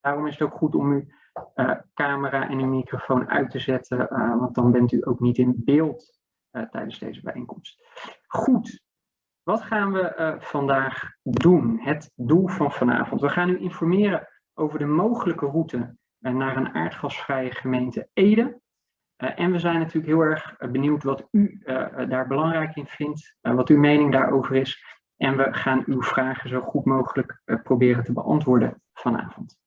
Daarom is het ook goed om uw camera en uw microfoon uit te zetten, want dan bent u ook niet in beeld tijdens deze bijeenkomst. Goed, wat gaan we vandaag doen? Het doel van vanavond. We gaan u informeren over de mogelijke route naar een aardgasvrije gemeente Ede. En we zijn natuurlijk heel erg benieuwd wat u daar belangrijk in vindt, wat uw mening daarover is. En we gaan uw vragen zo goed mogelijk proberen te beantwoorden vanavond.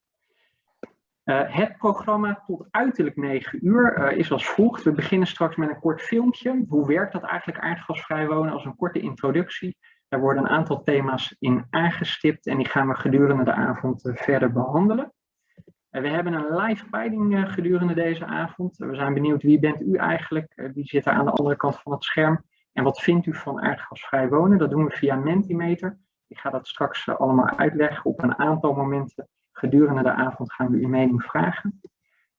Het programma tot uiterlijk 9 uur is als volgt. We beginnen straks met een kort filmpje. Hoe werkt dat eigenlijk aardgasvrij wonen als een korte introductie? Er worden een aantal thema's in aangestipt en die gaan we gedurende de avond verder behandelen. We hebben een live peiling eh, gedurende deze avond. We zijn benieuwd wie bent u eigenlijk, eh, wie zit er aan de andere kant van het scherm en wat vindt u van aardgasvrij wonen. Dat doen we via Mentimeter. Ik ga dat straks eh, allemaal uitleggen. Op een aantal momenten gedurende de avond gaan we uw mening vragen.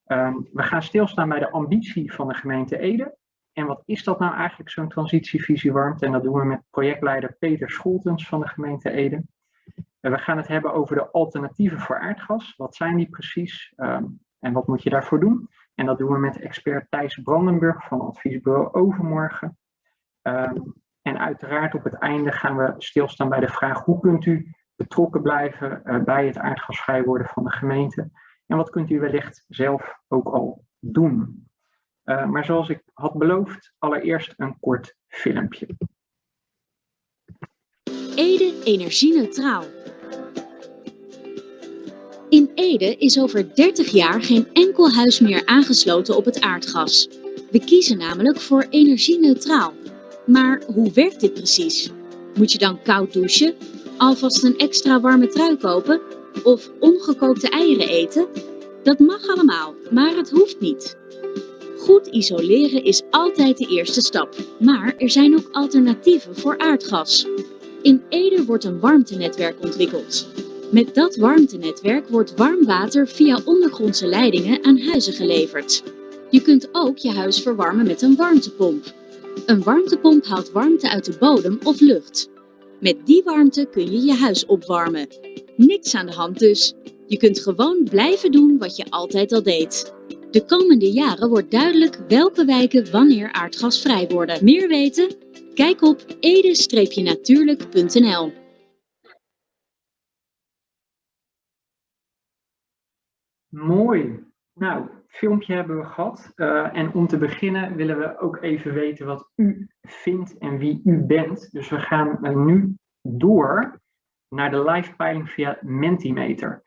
Ehm, we gaan stilstaan bij de ambitie van de gemeente Ede. En wat is dat nou eigenlijk, zo'n transitievisie warmte? En dat doen we met projectleider Peter Scholtens van de gemeente Ede we gaan het hebben over de alternatieven voor aardgas. Wat zijn die precies ehm, en wat moet je daarvoor doen? En dat doen we met expert Thijs Brandenburg van adviesbureau Overmorgen. Ehm, en uiteraard op het einde gaan we stilstaan bij de vraag hoe kunt u betrokken blijven uh, bij het aardgasvrij worden van de gemeente. En wat kunt u wellicht zelf ook al doen. Uh, maar zoals ik had beloofd, allereerst een kort filmpje. Ede energie-neutraal. In Ede is over 30 jaar geen enkel huis meer aangesloten op het aardgas. We kiezen namelijk voor energie-neutraal. Maar hoe werkt dit precies? Moet je dan koud douchen, alvast een extra warme trui kopen of ongekookte eieren eten? Dat mag allemaal, maar het hoeft niet. Goed isoleren is altijd de eerste stap, maar er zijn ook alternatieven voor aardgas. In Ede wordt een warmtenetwerk ontwikkeld. Met dat warmtenetwerk wordt warm water via ondergrondse leidingen aan huizen geleverd. Je kunt ook je huis verwarmen met een warmtepomp. Een warmtepomp haalt warmte uit de bodem of lucht. Met die warmte kun je je huis opwarmen. Niks aan de hand dus. Je kunt gewoon blijven doen wat je altijd al deed. De komende jaren wordt duidelijk welke wijken wanneer aardgasvrij worden. Meer weten? Kijk op ede-natuurlijk.nl Mooi. Nou, filmpje hebben we gehad. Uh, en om te beginnen willen we ook even weten wat u vindt en wie u bent. Dus we gaan uh, nu door naar de live peiling via Mentimeter.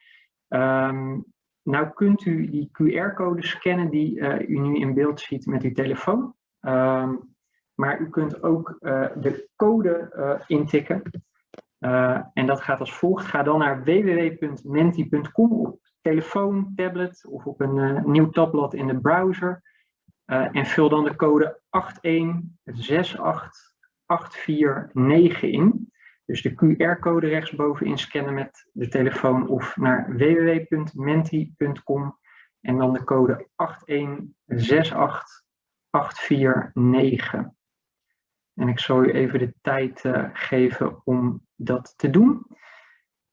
Um, nou kunt u die QR-code scannen die uh, u nu in beeld ziet met uw telefoon. Um, maar u kunt ook de code intikken. en dat gaat als volgt. Ga dan naar www.menti.com telefoon, tablet of op een uh, nieuw tabblad in de browser. Uh, en vul dan de code 8168849 in. Dus de QR-code rechtsbovenin scannen met de telefoon of naar www.menti.com en dan de code 8168849. En ik zal u even de tijd uh, geven om dat te doen.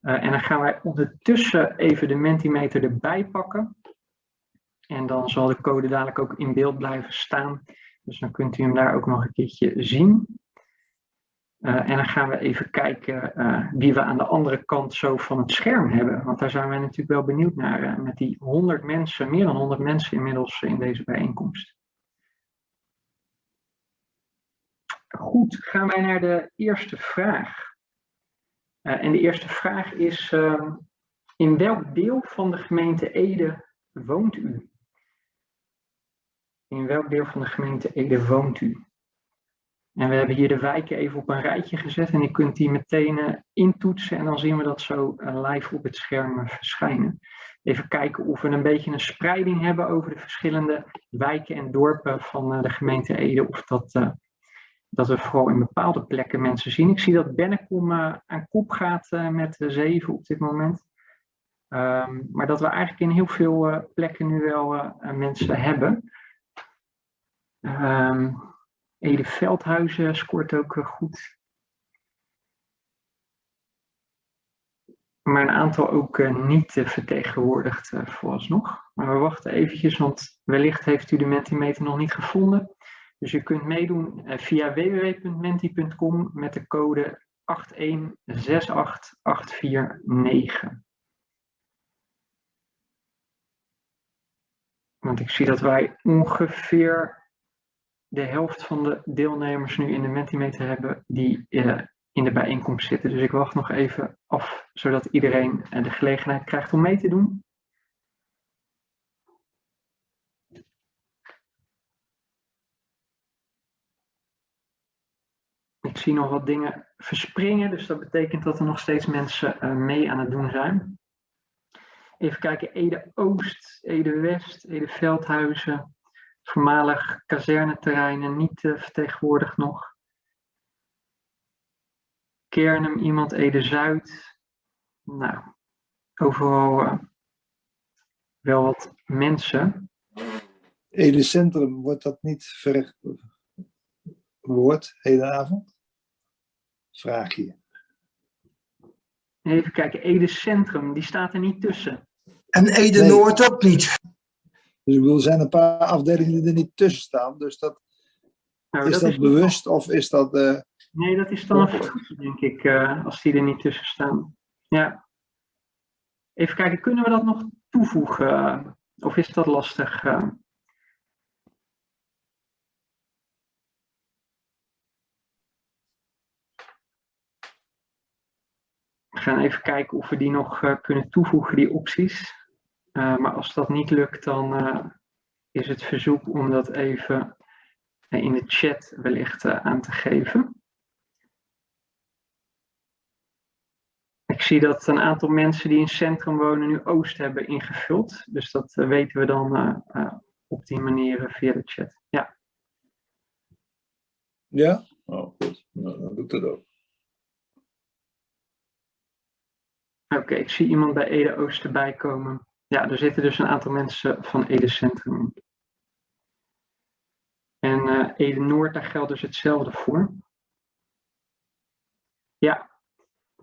Uh, en dan gaan wij ondertussen even de Mentimeter erbij pakken. En dan zal de code dadelijk ook in beeld blijven staan. Dus dan kunt u hem daar ook nog een keertje zien. Uh, en dan gaan we even kijken uh, wie we aan de andere kant zo van het scherm hebben. Want daar zijn wij natuurlijk wel benieuwd naar. met die 100 mensen, meer dan 100 mensen inmiddels in deze bijeenkomst. Goed, gaan wij naar de eerste vraag. Uh, en de eerste vraag is, uh, in welk deel van de gemeente Ede woont u? In welk deel van de gemeente Ede woont u? En we hebben hier de wijken even op een rijtje gezet en je kunt die meteen uh, intoetsen en dan zien we dat zo live op het scherm verschijnen. Even kijken of we een beetje een spreiding hebben over de verschillende wijken en dorpen van de gemeente Ede. Of dat dat we vooral in bepaalde plekken mensen zien. Ik zie dat Bennekom uh, aan kop gaat uh, met zeven op dit moment. Um, maar dat we eigenlijk in heel veel uh, plekken nu wel mensen hebben. Um, Ede Veldhuizen scoort ook goed. maar een aantal ook niet vertegenwoordigd vooralsnog. Maar we wachten eventjes, want wellicht heeft u de Mentimeter nog niet gevonden. Dus u kunt meedoen via www.menti.com met de code 8168849. Want ik zie dat wij ongeveer de helft van de deelnemers nu in de Mentimeter hebben die uh, in de bijeenkomst zitten. Dus ik wacht nog even af, zodat iedereen uh, de gelegenheid krijgt om mee te doen. Zie nog wat dingen verspringen, dus dat betekent dat er nog steeds mensen uh, mee aan het doen zijn. Even kijken, Ede Oost, Ede West, Ede Veldhuizen, voormalig kazerneterreinen niet uh, vertegenwoordigd nog. Kernum, iemand Ede Zuid. Nou, overal uh, wel wat mensen. Ede Centrum, wordt dat niet verrecht woord hedenavond? Vraag je. Even kijken, Ede Centrum, die staat er niet tussen. En Ede nee. Noord ook niet. Dus ik bedoel, er zijn een paar afdelingen die er niet tussen staan. Dus dat, nou, is dat, dat is bewust of is dat... Uh... Nee, dat is dan een fout, denk ik, uh, als die er niet tussen staan. Ja. Even kijken, kunnen we dat nog toevoegen? Of is dat lastig? Uh... gaan even kijken of we die nog uh, kunnen toevoegen, die opties. Uh, maar als dat niet lukt, dan uh, is het verzoek om dat even in de chat wellicht aan te geven. Ik zie dat een aantal mensen die in het centrum wonen nu Oost hebben ingevuld. Dus dat weten we dan op die manier via de chat. Ja. Ja? Oh, goed. Nou, dan doe ik dat ook. Oké, ik zie iemand bij Ede Oost erbij komen. Ja, er zitten dus een aantal mensen van Ede Centrum. En uh, Ede Noord, daar geldt dus hetzelfde voor. Ja,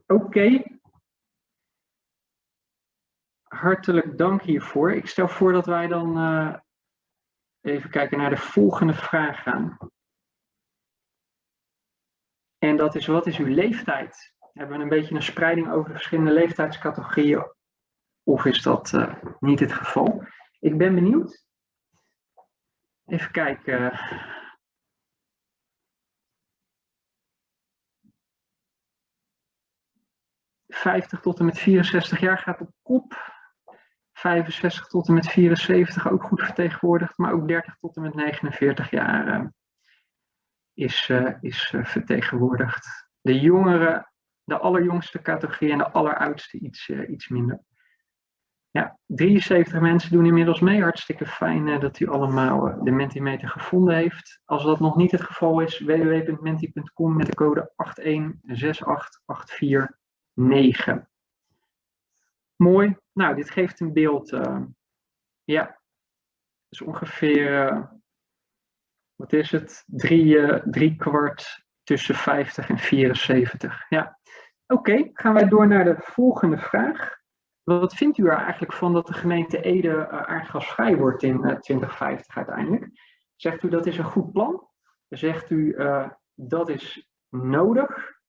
oké. Hartelijk dank hiervoor. Ik stel voor dat wij dan uh, even kijken naar de volgende vraag gaan. En dat is, wat is uw leeftijd? Hebben we een beetje een spreiding over de verschillende leeftijdscategorieën of is dat uh, niet het geval? Ik ben benieuwd. Even kijken. ...50 tot en met 64 jaar gaat op kop. 65 tot en met 74 ook goed vertegenwoordigd. Maar ook 30 tot en met 49 jaar uh, is, uh, is vertegenwoordigd. De jongeren, de allerjongste categorie en de alleroudste iets, iets minder. Ja, 73 mensen doen inmiddels mee. Hartstikke fijn uh, dat u allemaal uh, de Mentimeter gevonden heeft. Als dat nog niet het geval is, www.menti.com met de code 8168849. Mooi. Nou, dit geeft een beeld. Ja, dus ongeveer, wat is het? Drie, drie kwart tussen 50 en 74. Ja, oké. Gaan wij door naar de volgende vraag. Wat vindt u er eigenlijk van dat de gemeente Ede uh, aardgasvrij wordt in uh, eh, 2050 uiteindelijk? Zegt u dat is een goed plan? Zegt u uh, dat is nodig?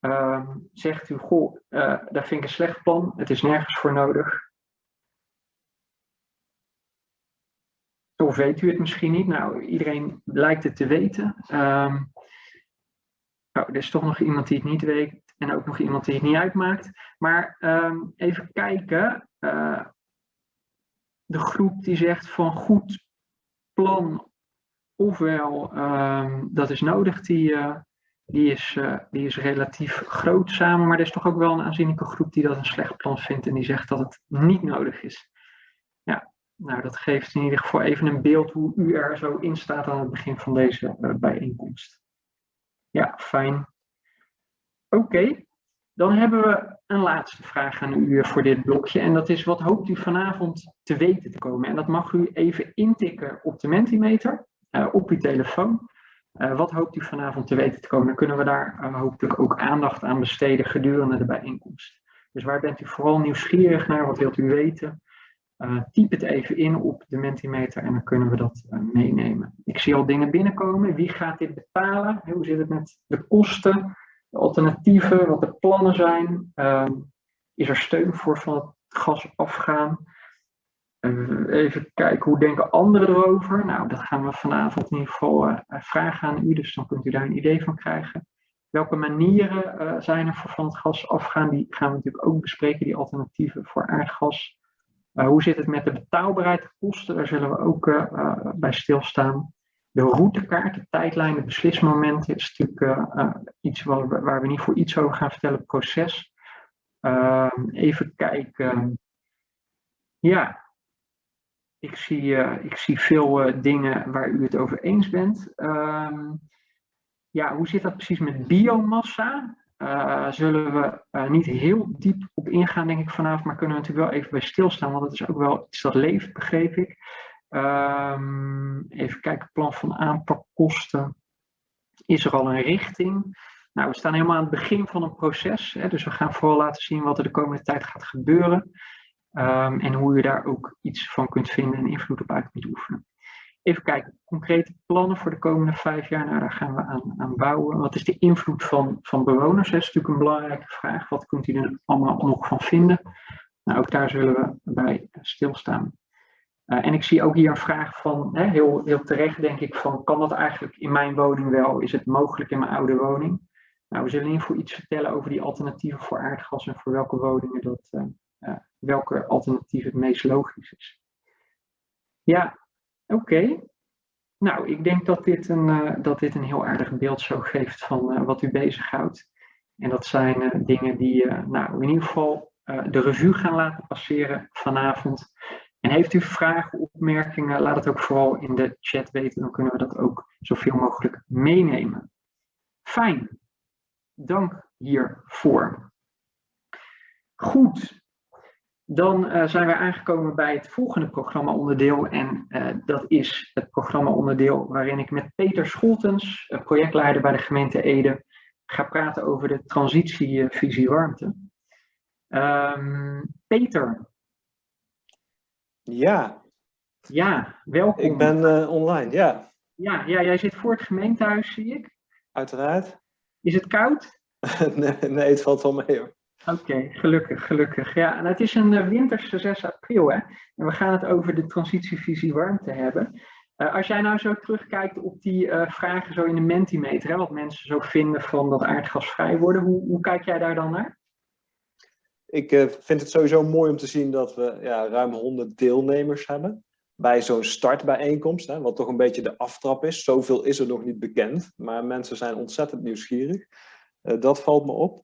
Ehm, zegt u, goh, daar vind ik een slecht plan, het is nergens voor nodig? Of weet u het misschien niet? Nou, iedereen lijkt het te weten. Nou, er is toch nog iemand die het niet weet. En ook nog iemand die het niet uitmaakt. Maar um, even kijken. Uh, de groep die zegt van goed plan, ofwel um, dat is nodig, die, uh, die, is, uh, die is relatief groot samen. Maar er is toch ook wel een aanzienlijke groep die dat een slecht plan vindt en die zegt dat het niet nodig is. Ja, nou dat geeft in ieder geval even een beeld hoe u er zo in staat aan het begin van deze bijeenkomst. Ja, fijn. Oké, dan hebben we een laatste vraag aan u voor dit blokje. En dat is, wat hoopt u vanavond te weten te komen? En dat mag u even intikken op de Mentimeter, uh, op uw telefoon. Uh, wat hoopt u vanavond te weten te komen? Dan kunnen we daar uh, hopelijk ook aandacht aan besteden gedurende de bijeenkomst. Dus waar bent u vooral nieuwsgierig naar? Wat wilt u weten? Typ het even in op de Mentimeter en dan kunnen we dat meenemen. Ik zie al dingen binnenkomen. Wie gaat dit betalen? Hoe zit het met de kosten, alternatieven, wat de plannen zijn? Uh, is er steun voor van het gas afgaan? Uh, even kijken, hoe denken anderen erover? Nou, dat gaan we vanavond in ieder geval vragen aan u, dus dan kunt u daar een idee van krijgen. Welke manieren zijn er voor van het gas afgaan? Die gaan we natuurlijk ook bespreken, die alternatieven voor aardgas. Uh, hoe zit het met de betaalbaarheid, kosten? Daar zullen we ook bij stilstaan. De routekaart, de tijdlijn, de beslismomenten is natuurlijk uh, iets waar we, niet voor iets over gaan vertellen, proces. Ehm, even kijken. Ja, ik zie, ik zie veel dingen waar u het over eens bent. Ehm, ja, hoe zit dat precies met biomassa? Uh, zullen we niet heel diep op ingaan, denk ik, vanavond, maar kunnen we natuurlijk wel even bij stilstaan, want het is ook wel iets dat leeft, begreep ik. Um, even kijken, plan van aanpakkosten. Is er al een richting? Nou, we staan helemaal aan het begin van een proces, hè, dus we gaan vooral laten zien wat er de komende tijd gaat gebeuren. Um, en hoe je daar ook iets van kunt vinden en invloed op uit kunt oefenen. Even kijken, concrete plannen voor de komende vijf jaar. Nou, daar gaan we aan, aan bouwen. Wat is de invloed van, van bewoners? Dat is natuurlijk een belangrijke vraag. Wat kunt u er allemaal nog van vinden? Nou, ook daar zullen we bij stilstaan. Uh, en ik zie ook hier een vraag van, hè, heel, heel terecht denk ik, van kan dat eigenlijk in mijn woning wel? Is het mogelijk in mijn oude woning? Nou, we zullen geval iets vertellen over die alternatieven voor aardgas en voor welke woningen dat, uh, uh, welke alternatief het meest logisch is. Ja, Oké. Nou, ik denk dat dit, een, dat dit een heel aardig beeld zo geeft van wat u bezighoudt. En dat zijn dingen die nou, in ieder geval de revue gaan laten passeren vanavond. En heeft u vragen, opmerkingen, laat het ook vooral in de chat weten. Dan kunnen we dat ook zoveel mogelijk meenemen. Fijn. Dank hiervoor. Goed, dan uh, zijn we aangekomen bij het volgende programma-onderdeel. En uh, dat is het programma-onderdeel waarin ik met Peter Scholtens, projectleider bij de gemeente Ede, ga praten over de transitievisie warmte. Um, Peter. Ja. Ja, welkom. Ik ben uh, online, ja. ja. Ja, jij zit voor het gemeentehuis, zie ik. Uiteraard. Is het koud? nee, nee, het valt wel mee hoor. Oké, okay, gelukkig, gelukkig. Ja, en het is een uh, winterse 6 april, hè. En we gaan het over de transitievisie warmte hebben. Uh, als jij nou zo terugkijkt op die uh, vragen zo in de Mentimeter, hè, wat mensen zo vinden van dat aardgas vrij worden, hoe, hoe kijk jij daar dan naar? Ik vind het sowieso mooi om te zien dat we ja, ruim 100 deelnemers hebben bij zo'n startbijeenkomst, hè, wat toch een beetje de aftrap is. Zoveel is er nog niet bekend, maar mensen zijn ontzettend nieuwsgierig. dat valt me op.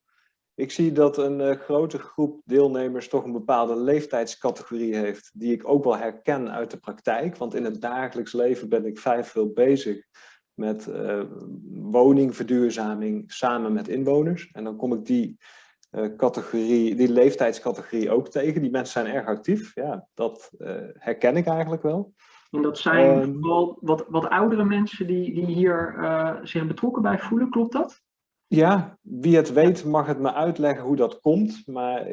Ik zie dat een uh, grote groep deelnemers toch een bepaalde leeftijdscategorie heeft, die ik ook wel herken uit de praktijk. Want in het dagelijks leven ben ik vrij veel bezig met woningverduurzaming samen met inwoners. En dan kom ik die, categorie, die leeftijdscategorie ook tegen. Die mensen zijn erg actief. Ja, dat herken ik eigenlijk wel. En dat zijn um, vooral wat, wat oudere mensen die, die hier zich betrokken bij voelen, klopt dat? Ja, wie het weet mag het me uitleggen hoe dat komt. Maar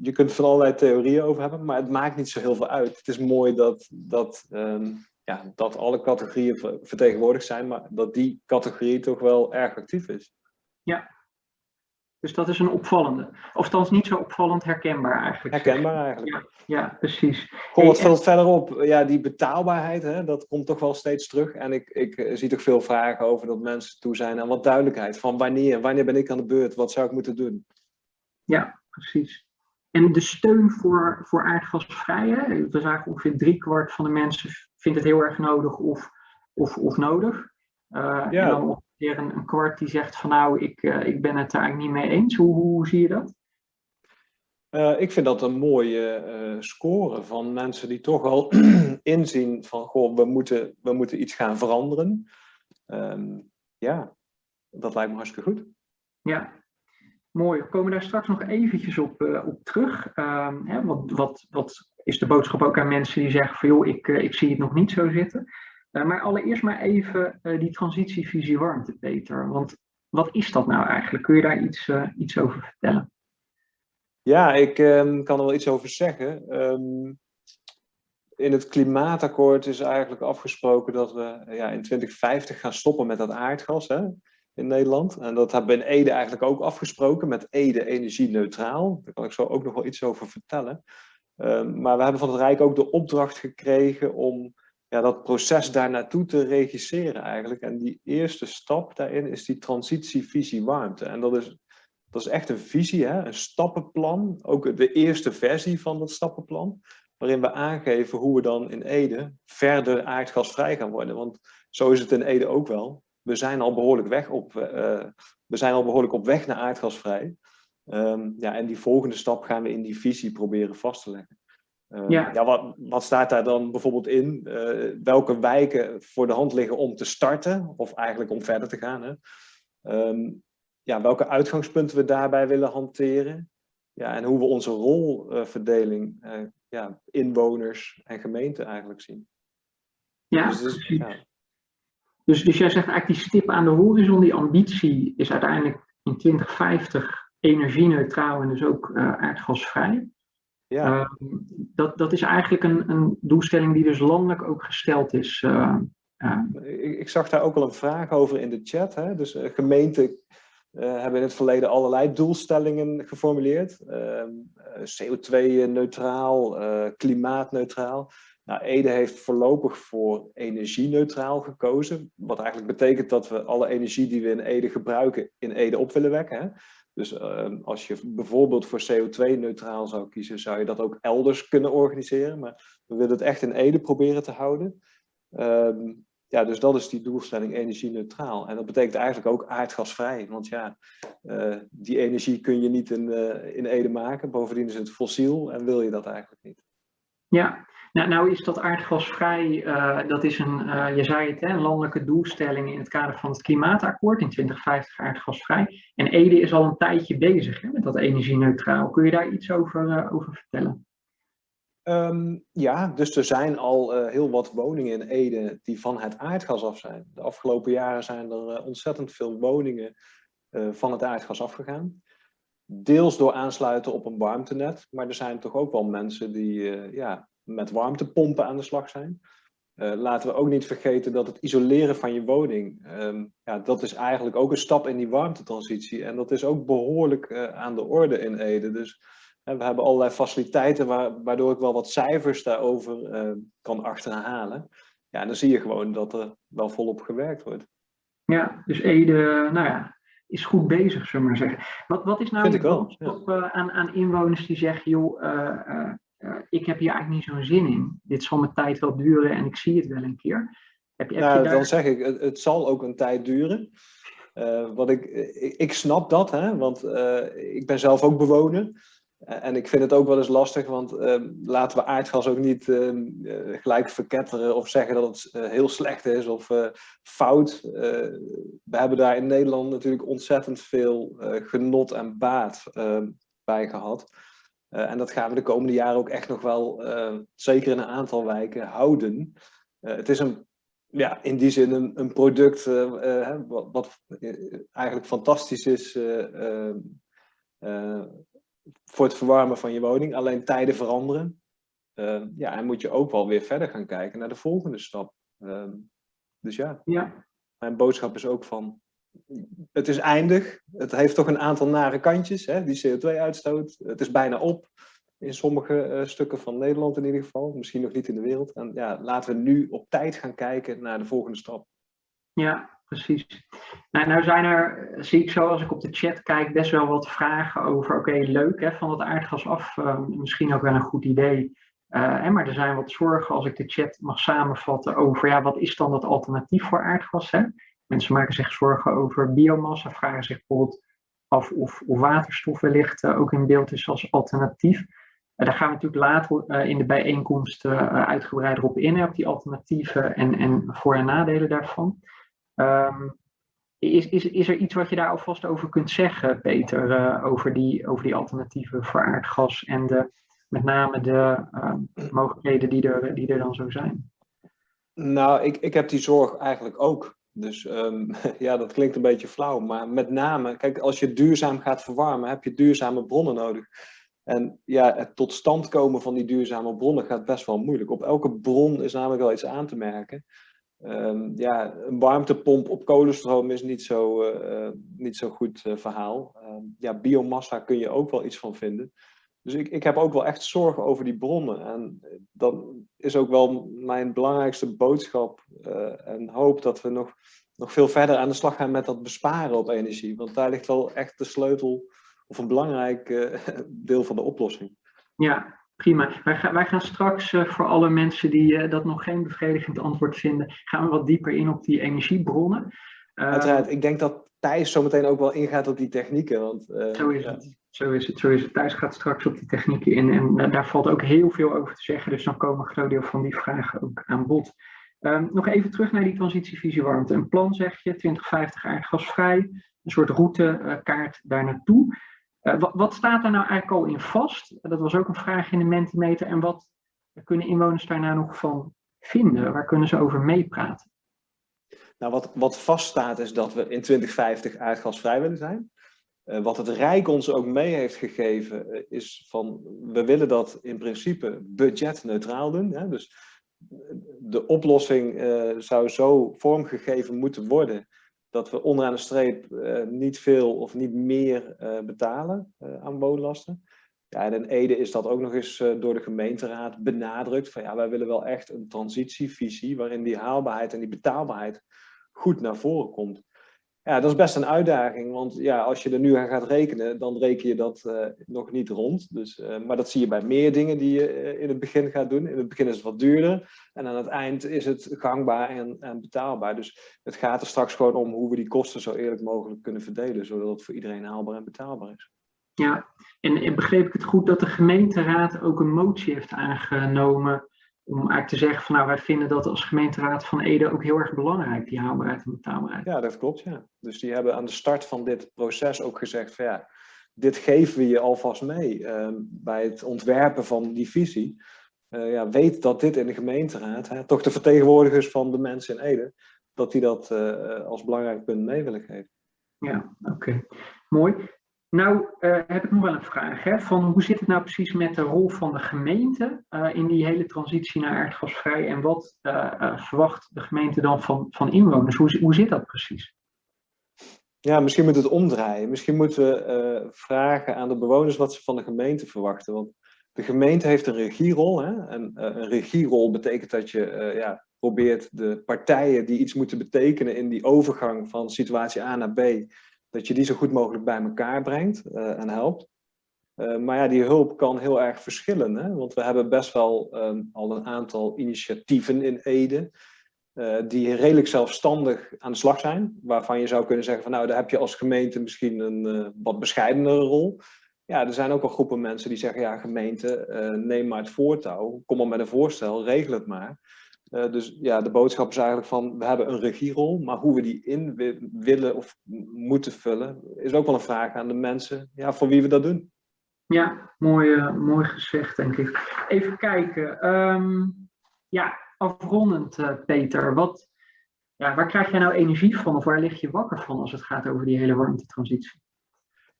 je kunt van allerlei theorieën over hebben, maar het maakt niet zo heel veel uit. Het is mooi dat, dat, um, ja, dat alle categorieën vertegenwoordigd zijn, maar dat die categorie toch wel erg actief is. Ja, dus dat is een opvallende. Of niet zo opvallend herkenbaar eigenlijk. Herkenbaar eigenlijk. Ja, ja precies. Kom wat veel verderop. Ja, die betaalbaarheid, hè, dat komt toch wel steeds terug. En ik, ik zie toch veel vragen over dat mensen toe zijn aan wat duidelijkheid. Van wanneer, wanneer ben ik aan de beurt? Wat zou ik moeten doen? Ja, precies. En de steun voor, voor aardgasvrij, hè? we zagen ongeveer driekwart van de mensen vindt het heel erg nodig of, of, of nodig. Uh, ja. En dan een, een, kwart die zegt van nou, ik, uh, ik ben het daar eigenlijk niet mee eens. Hoe, hoe zie je dat? Uh, ik vind dat een mooie uh, score van mensen die toch al inzien van goh, we moeten, we moeten iets gaan veranderen. Um, ja, dat lijkt me hartstikke goed. Ja, mooi. We komen daar straks nog eventjes op, uh, op terug. Um, hè, wat, wat, wat is de boodschap ook aan mensen die zeggen van joh, ik, ik zie het nog niet zo zitten. Uh, maar allereerst maar even uh, die transitievisie warmte, Peter. Want wat is dat nou eigenlijk? Kun je daar iets, uh, iets over vertellen? Ja, ik ehm, kan er wel iets over zeggen. Ehm, in het klimaatakkoord is eigenlijk afgesproken dat we ja, in 2050 gaan stoppen met dat aardgas hè, in Nederland. En dat hebben we in Ede eigenlijk ook afgesproken met Ede energie-neutraal. Daar kan ik zo ook nog wel iets over vertellen. Ehm, maar we hebben van het Rijk ook de opdracht gekregen om ja, dat proces daar naartoe te regisseren eigenlijk. En die eerste stap daarin is die transitievisie warmte. En dat is, dat is echt een visie, hè? een stappenplan. Ook de eerste versie van dat stappenplan. Waarin we aangeven hoe we dan in Ede verder aardgasvrij gaan worden. Want zo is het in Ede ook wel. We zijn al behoorlijk, weg op, uh, we zijn al behoorlijk op weg naar aardgasvrij. Um, ja, en die volgende stap gaan we in die visie proberen vast te leggen. Uh, ja. ja wat, wat, staat daar dan bijvoorbeeld in? Uh, welke wijken voor de hand liggen om te starten, of eigenlijk om verder te gaan? Hè? Um, ja, welke uitgangspunten we daarbij willen hanteren. Ja, en hoe we onze rolverdeling, uh, ja, inwoners en gemeenten eigenlijk zien. Ja, dus, dus, ja. Dus, dus jij zegt eigenlijk die stip aan de horizon, die ambitie is uiteindelijk in 2050 energie-neutraal en dus ook aardgasvrij. Ja. Uh, dat, dat is eigenlijk een, een doelstelling die dus landelijk ook gesteld is. Uh, ik, ik, zag daar ook al een vraag over in de chat. Hè? Dus gemeenten hebben in het verleden allerlei doelstellingen geformuleerd. Ehm, CO2-neutraal, klimaatneutraal. Nou, Ede heeft voorlopig voor energie-neutraal gekozen. Wat eigenlijk betekent dat we alle energie die we in Ede gebruiken, in Ede op willen wekken. Hè? Dus uh, als je bijvoorbeeld voor CO2-neutraal zou kiezen, zou je dat ook elders kunnen organiseren. Maar we willen het echt in Ede proberen te houden. Uh, ja, dus dat is die doelstelling energie-neutraal. En dat betekent eigenlijk ook aardgasvrij. Want ja, uh, die energie kun je niet in, eh, in Ede maken. Bovendien is het fossiel en wil je dat eigenlijk niet. Ja, nou, nou is dat aardgasvrij, uh, dat is een, uh, je zei het, hè, een landelijke doelstelling in het kader van het klimaatakkoord in 2050 aardgasvrij. En Ede is al een tijdje bezig hè, met dat energie-neutraal. Kun je daar iets over, uh, over vertellen? Um, ja, dus er zijn al heel wat woningen in Ede die van het aardgas af zijn. De afgelopen jaren zijn er ontzettend veel woningen van het aardgas afgegaan. Deels door aansluiten op een warmtenet, maar er zijn toch ook wel mensen die ja, met warmtepompen aan de slag zijn. Uh, laten we ook niet vergeten dat het isoleren van je woning, um, ja, dat is eigenlijk ook een stap in die warmtetransitie. En dat is ook behoorlijk uh, aan de orde in Ede. Dus uh, we hebben allerlei faciliteiten waar, waardoor ik wel wat cijfers daarover kan achterhalen. Ja, en dan zie je gewoon dat er wel volop gewerkt wordt. Ja, dus Ede, nou ja, is goed bezig, zullen we maar zeggen. Wat, wat is nou de ja. aan, aan inwoners die zeggen, joh, ik heb hier eigenlijk niet zo'n zin in. Dit zal mijn tijd wel duren en ik zie het wel een keer. Heb, heb nou, daar... Dan zeg ik, het, het, zal ook een tijd duren. Uh, wat ik, ik, ik, snap dat, hè, want uh, ik ben zelf ook bewoner. En ik vind het ook wel eens lastig, want laten we aardgas ook niet gelijk verketteren of zeggen dat het heel slecht is of fout. we hebben daar in Nederland natuurlijk ontzettend veel genot en baat bij gehad. Uh, en dat gaan we de komende jaren ook echt nog wel, uh, zeker in een aantal wijken, houden. Uh, het is een, ja, in die zin een, een product wat, wat, eigenlijk fantastisch is voor het verwarmen van je woning. Alleen tijden veranderen. ja, en moet je ook wel weer verder gaan kijken naar de volgende stap. dus ja, ja, mijn boodschap is ook van het is eindig. Het heeft toch een aantal nare kantjes, hè? die CO2-uitstoot. Het is bijna op. In sommige uh, stukken van Nederland in ieder geval. Misschien nog niet in de wereld. En ja, laten we nu op tijd gaan kijken naar de volgende stap. Ja, precies. Nou, nou zijn er, zie ik zo als ik op de chat kijk, best wel wat vragen over, oké, leuk hè, van het aardgas af. Uh, misschien ook wel een goed idee. Uh, maar er zijn wat zorgen, als ik de chat mag samenvatten, over ja, wat is dan het alternatief voor aardgas? Hè? Mensen maken zich zorgen over biomassa, vragen zich bijvoorbeeld af of, of waterstof wellicht uh, ook in beeld is als alternatief. Uh, daar gaan we natuurlijk later uh, in de bijeenkomst uitgebreider op in, op die alternatieven en, en voor- en nadelen daarvan. Um, is, is, is er iets wat je daar alvast over kunt zeggen, Peter, over, die, over die alternatieven voor aardgas en de, met name de mogelijkheden die er, die er dan zo zijn? Nou, ik, ik heb die zorg eigenlijk ook. Dus um, ja, dat klinkt een beetje flauw. Maar met name, kijk, als je duurzaam gaat verwarmen, heb je duurzame bronnen nodig. En ja, het tot stand komen van die duurzame bronnen gaat best wel moeilijk. Op elke bron is namelijk wel iets aan te merken. Um, ja, een warmtepomp op kolenstroom is niet zo, uh, niet zo goed uh, verhaal. Um, ja, biomassa kun je ook wel iets van vinden. Dus ik, ik heb ook wel echt zorgen over die bronnen. En dat is ook wel mijn belangrijkste boodschap uh, en hoop dat we nog, nog veel verder aan de slag gaan met dat besparen op energie. Want daar ligt wel echt de sleutel of een belangrijk deel van de oplossing. Ja, Prima. Wij, gaan, wij gaan straks uh, voor alle mensen die uh, dat nog geen bevredigend antwoord vinden, gaan we wat dieper in op die energiebronnen. Uh, Uiteraard. Ik denk dat Thijs zometeen ook wel ingaat op die technieken. Want, zo, is het. Zo is het. Zo is het. Thijs gaat straks op die technieken in en daar valt ook heel veel over te zeggen. Dus dan komen een groot deel van die vragen ook aan bod. Um, nog even terug naar die transitievisie warmte. Een plan zeg je, 2050 aardgasvrij, een soort routekaart daar naartoe. Uh, wat, staat er nou eigenlijk al in vast? Dat was ook een vraag in de Mentimeter. En wat kunnen inwoners daar nou nog van vinden? Waar kunnen ze over meepraten? Nou, wat, wat vaststaat is dat we in 2050 aardgasvrij willen zijn. Uh, wat het Rijk ons ook mee heeft gegeven uh, is van, we willen dat in principe budgetneutraal doen. Hè? Dus de oplossing zou zo vormgegeven moeten worden dat we onderaan de streep niet veel of niet meer betalen aan woonlasten. Ja, en in Ede is dat ook nog eens door de gemeenteraad benadrukt. Van ja, wij willen wel echt een transitievisie waarin die haalbaarheid en die betaalbaarheid goed naar voren komt. Ja, dat is best een uitdaging, want ja, als je er nu aan gaat rekenen, dan reken je dat uh, nog niet rond. Dus, uh, maar dat zie je bij meer dingen die je uh, in het begin gaat doen. In het begin is het wat duurder en aan het eind is het gangbaar en, en, betaalbaar. Dus het gaat er straks gewoon om hoe we die kosten zo eerlijk mogelijk kunnen verdelen, zodat het voor iedereen haalbaar en betaalbaar is. Ja, en, en begreep ik het goed dat de gemeenteraad ook een motie heeft aangenomen om eigenlijk te zeggen van nou wij vinden dat als gemeenteraad van Ede ook heel erg belangrijk, die haalbaarheid en betaalbaarheid. Ja, dat klopt ja. Dus die hebben aan de start van dit proces ook gezegd van ja, dit geven we je alvast mee uh, bij het ontwerpen van die visie. Uh, ja, weet dat dit in de gemeenteraad, hè, toch de vertegenwoordigers van de mensen in Ede, dat die dat uh, als belangrijk punt mee willen geven. Ja, oké. Okay. Mooi. Nou uh, heb ik nog wel een vraag. Hè, van hoe zit het nou precies met de rol van de gemeente uh, in die hele transitie naar aardgasvrij? En wat uh, verwacht de gemeente dan van, van inwoners? Hoe, hoe zit dat precies? Ja, misschien moet het omdraaien. Misschien moeten we vragen aan de bewoners wat ze van de gemeente verwachten. Want de gemeente heeft een regierol. Hè? En een regierol betekent dat je ja, probeert de partijen die iets moeten betekenen in die overgang van situatie A naar B dat je die zo goed mogelijk bij elkaar brengt uh, en helpt. Uh, maar ja, die hulp kan heel erg verschillen. Hè? Want we hebben best wel um, al een aantal initiatieven in Ede. Uh, die redelijk zelfstandig aan de slag zijn. Waarvan je zou kunnen zeggen van nou, daar heb je als gemeente misschien een wat bescheidenere rol. Ja, er zijn ook wel groepen mensen die zeggen ja, gemeente, neem maar het voortouw. Kom maar met een voorstel, regel het maar. Uh, dus ja, de boodschap is eigenlijk van, we hebben een regierol, maar hoe we die in willen of moeten vullen, is ook wel een vraag aan de mensen, ja, voor wie we dat doen. Ja, mooi, uh, mooi gezegd, denk ik. Even kijken. Um, ja, afrondend, uh, Peter. Wat, ja, waar krijg jij nou energie van of waar lig je wakker van als het gaat over die hele warmtetransitie?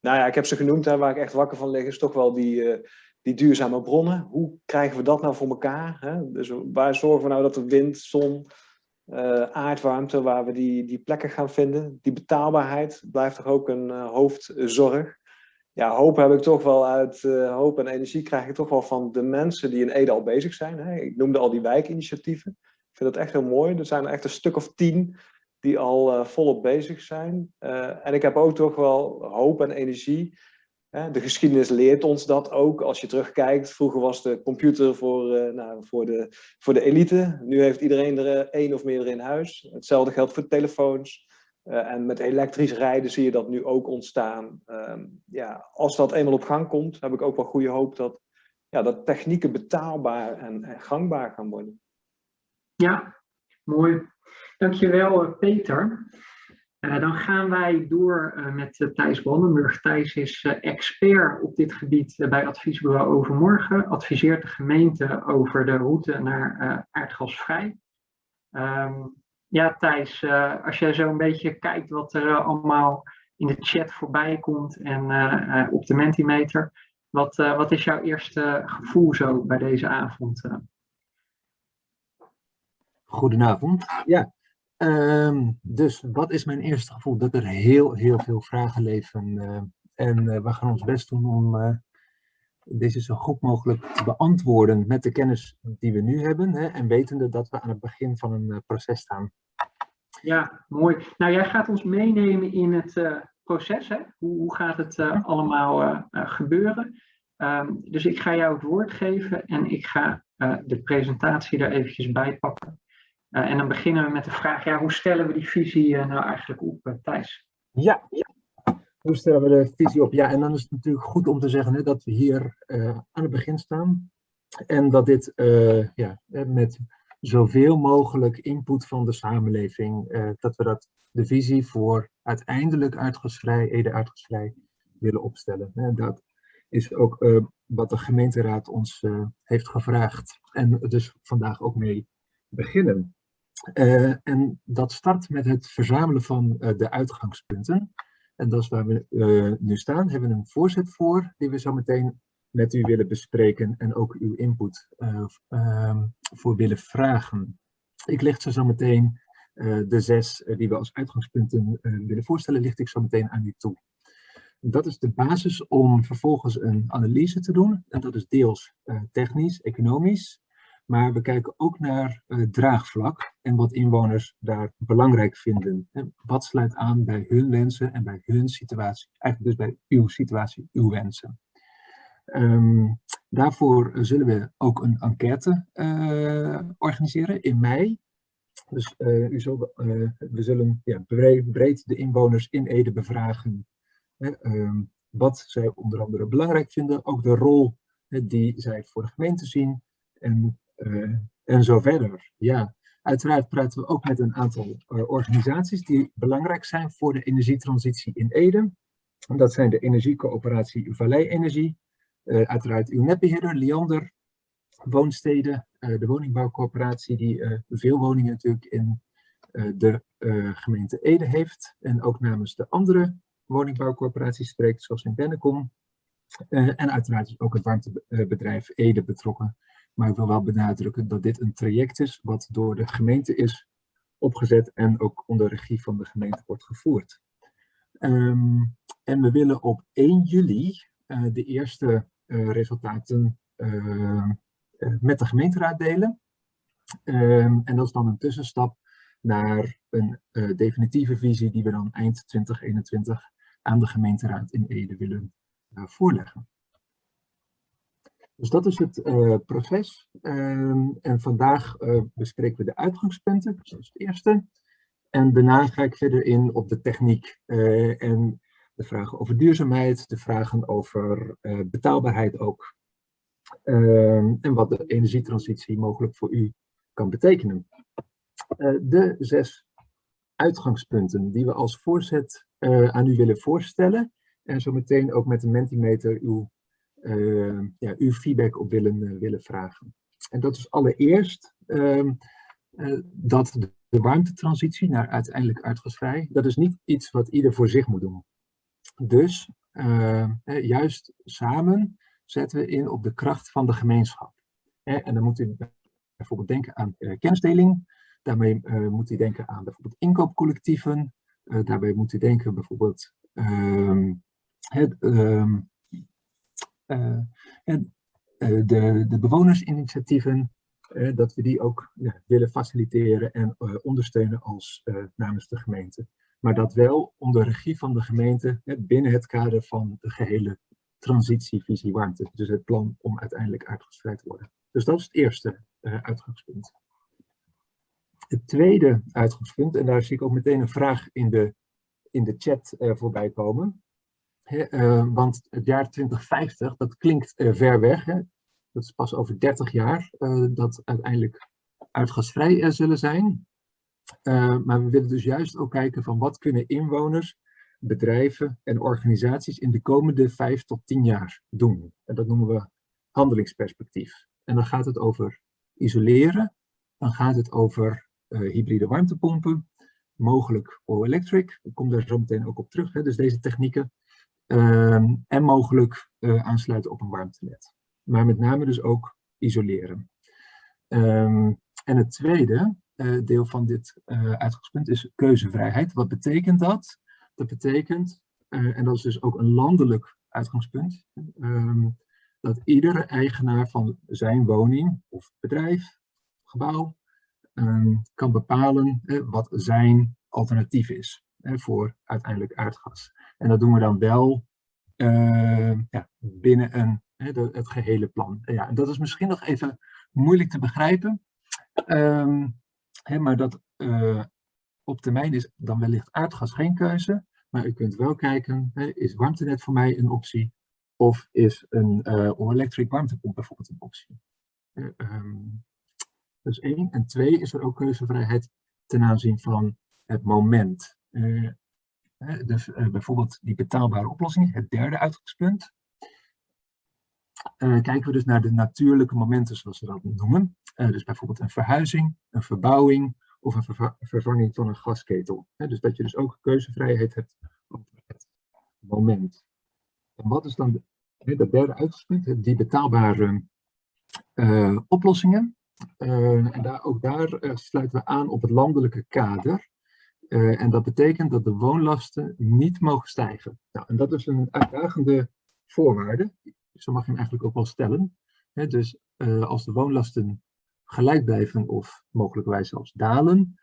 Nou ja, ik heb ze genoemd, hè, waar ik echt wakker van lig, is toch wel die die duurzame bronnen. Hoe krijgen we dat nou voor elkaar? Hè? Dus waar zorgen we nou dat de wind, zon, uh, aardwarmte, waar we die, die plekken gaan vinden? Die betaalbaarheid blijft toch ook een uh, hoofdzorg. Ja, hoop heb ik toch wel uit, uh, hoop en energie krijg ik toch wel van de mensen die in Ede al bezig zijn. Hè? Ik noemde al die wijkinitiatieven. Ik vind dat echt heel mooi. Er zijn echt een stuk of tien die al volop bezig zijn. en ik heb ook toch wel hoop en energie de geschiedenis leert ons dat ook. Als je terugkijkt, vroeger was de computer voor, uh, nou, voor, de, voor de elite. Nu heeft iedereen er uh, één of meerdere in huis. Hetzelfde geldt voor telefoons. Uh, en met elektrisch rijden zie je dat nu ook ontstaan. Ehm, ja, als dat eenmaal op gang komt, heb ik ook wel goede hoop dat, ja, dat technieken betaalbaar en, en gangbaar gaan worden. Ja, mooi. Dankjewel Peter. Uh, dan gaan wij door uh, met uh, Thijs Brandenburg. Thijs is expert op dit gebied bij Adviesbureau Overmorgen. Adviseert de gemeente over de route naar aardgasvrij. Um, ja, Thijs, als jij zo een beetje kijkt wat er allemaal in de chat voorbij komt en op de Mentimeter. Wat, wat is jouw eerste gevoel zo bij deze avond? Goedenavond. Ja, ehm, dus wat is mijn eerste gevoel? Dat er heel, heel veel vragen leven. en we gaan ons best doen om deze zo goed mogelijk te beantwoorden met de kennis die we nu hebben. Hè, en wetende dat we aan het begin van een proces staan. Ja, mooi. Nou, jij gaat ons meenemen in het proces. Hè? Hoe, hoe, gaat het allemaal gebeuren? Um, dus ik ga jou het woord geven en ik ga de presentatie er eventjes bij pakken. En dan beginnen we met de vraag, ja, hoe stellen we die visie nou eigenlijk op, Thijs? Ja, hoe stellen we de visie op? Ja, en dan is het natuurlijk goed om te zeggen hè, dat we hier aan het begin staan. En dat dit ja, met zoveel mogelijk input van de samenleving, dat we dat, de visie voor uiteindelijk uitgasvrij, Ede uitgasvrij, willen opstellen. En dat is ook wat de gemeenteraad ons heeft gevraagd en dus vandaag ook mee beginnen. En dat start met het verzamelen van de uitgangspunten. En dat is waar we nu staan. Hebben een voorzet voor, die we zo meteen met u willen bespreken en ook uw input uh, uh, voor willen vragen. Ik licht zo meteen uh, de zes die we als uitgangspunten willen voorstellen, licht ik zo meteen aan u toe. Dat is de basis om vervolgens een analyse te doen. En dat is deels technisch, economisch. Maar we kijken ook naar draagvlak en wat inwoners daar belangrijk vinden. wat sluit aan bij hun wensen en bij hun situatie. Eigenlijk dus bij uw situatie, uw wensen. Um, daarvoor zullen we ook een enquête uh, organiseren in mei. Dus uh, u uh, we zullen ja, breed, de inwoners in Ede bevragen um, wat zij onder andere belangrijk vinden. Ook de rol die zij voor de gemeente zien en, en zo verder. Ja, uiteraard praten we ook met een aantal organisaties die belangrijk zijn voor de energietransitie in Ede. Dat zijn de Energiecoöperatie Vallei Energie, uh, uiteraard uw netbeheerder, Liander, woonsteden, de woningbouwcorporatie die veel woningen natuurlijk in de gemeente Ede heeft. En ook namens de andere woningbouwcorporaties spreekt, zoals in Bennekom. en uiteraard is ook het warmtebedrijf Ede betrokken. Maar ik wil wel benadrukken dat dit een traject is wat door de gemeente is opgezet en ook onder regie van de gemeente wordt gevoerd. Um, en we willen op 1 juli uh, de eerste uh, resultaten uh, met de gemeenteraad delen. Um, en dat is dan een tussenstap naar een definitieve visie die we dan eind 2021 aan de gemeenteraad in Ede willen voorleggen. Dus dat is het uh, proces. Um, en vandaag uh, bespreken we de uitgangspunten, dus dat is het eerste. En daarna ga ik verder in op de techniek uh, en de vragen over duurzaamheid, de vragen over betaalbaarheid ook. Uh, en wat de energietransitie mogelijk voor u kan betekenen. De zes uitgangspunten die we als voorzet aan u willen voorstellen. En zo meteen ook met de Mentimeter uw, ja, uw feedback op willen, willen vragen. En dat is allereerst ehm, dat de warmtetransitie naar uiteindelijk uitgasvrij, dat is niet iets wat ieder voor zich moet doen. Dus uh, juist samen zetten we in op de kracht van de gemeenschap. En dan moet u bijvoorbeeld denken aan uh, kennisdeling. Daarmee uh, moet u denken aan bijvoorbeeld inkoopcollectieven. daarbij moet u denken bijvoorbeeld het, het, de, de bewonersinitiatieven. dat we die ook ja, willen faciliteren en ondersteunen als namens de gemeente maar dat wel onder regie van de gemeente binnen het kader van de gehele transitievisie warmte. Dus het plan om uiteindelijk uitgestreden te worden. Dus dat is het eerste uitgangspunt. Het tweede uitgangspunt, en daar zie ik ook meteen een vraag in de, in de chat voorbij komen. Uh, want het jaar 2050, dat klinkt ver weg. Hè? Dat is pas over 30 jaar dat uiteindelijk uitgasvrij zullen zijn. Maar we willen dus juist ook kijken van wat kunnen inwoners, bedrijven en organisaties in de komende vijf tot tien jaar doen. En dat noemen we handelingsperspectief. En dan gaat het over isoleren, dan gaat het over hybride warmtepompen, mogelijk all-electric, ik kom daar zo meteen ook op terug, hè, dus deze technieken. Ehm, en mogelijk aansluiten op een warmtenet. Maar met name dus ook isoleren. Ehm, en het tweede deel van dit uitgangspunt is keuzevrijheid. Wat betekent dat? Dat betekent, en dat is dus ook een landelijk uitgangspunt, ehm, dat iedere eigenaar van zijn woning of bedrijf, gebouw, kan bepalen wat zijn alternatief is voor uiteindelijk aardgas. En dat doen we dan wel uh, ja, binnen een, het gehele plan. Ja, en dat is misschien nog even moeilijk te begrijpen, um, maar dat uh, op termijn is dan wellicht aardgas geen keuze, maar u kunt wel kijken, is warmtenet voor mij een optie? Of is een uh, all-electric warmtepomp bijvoorbeeld een optie? Uh, um, dus één. En twee is er ook keuzevrijheid ten aanzien van het moment. Uh, dus bijvoorbeeld die betaalbare oplossingen, het derde uitgangspunt. kijken we dus naar de natuurlijke momenten, zoals we dat noemen. dus bijvoorbeeld een verhuizing, een verbouwing of een vervanging van een gasketel. dus dat je dus ook keuzevrijheid hebt op het moment. En wat is dan de, de derde uitgangspunt? Die betaalbare oplossingen. En daar, ook daar sluiten we aan op het landelijke kader. En dat betekent dat de woonlasten niet mogen stijgen. Nou, en dat is een uitdagende voorwaarde. Zo mag je hem eigenlijk ook wel stellen. dus als de woonlasten gelijk blijven of mogelijkwijs zelfs dalen,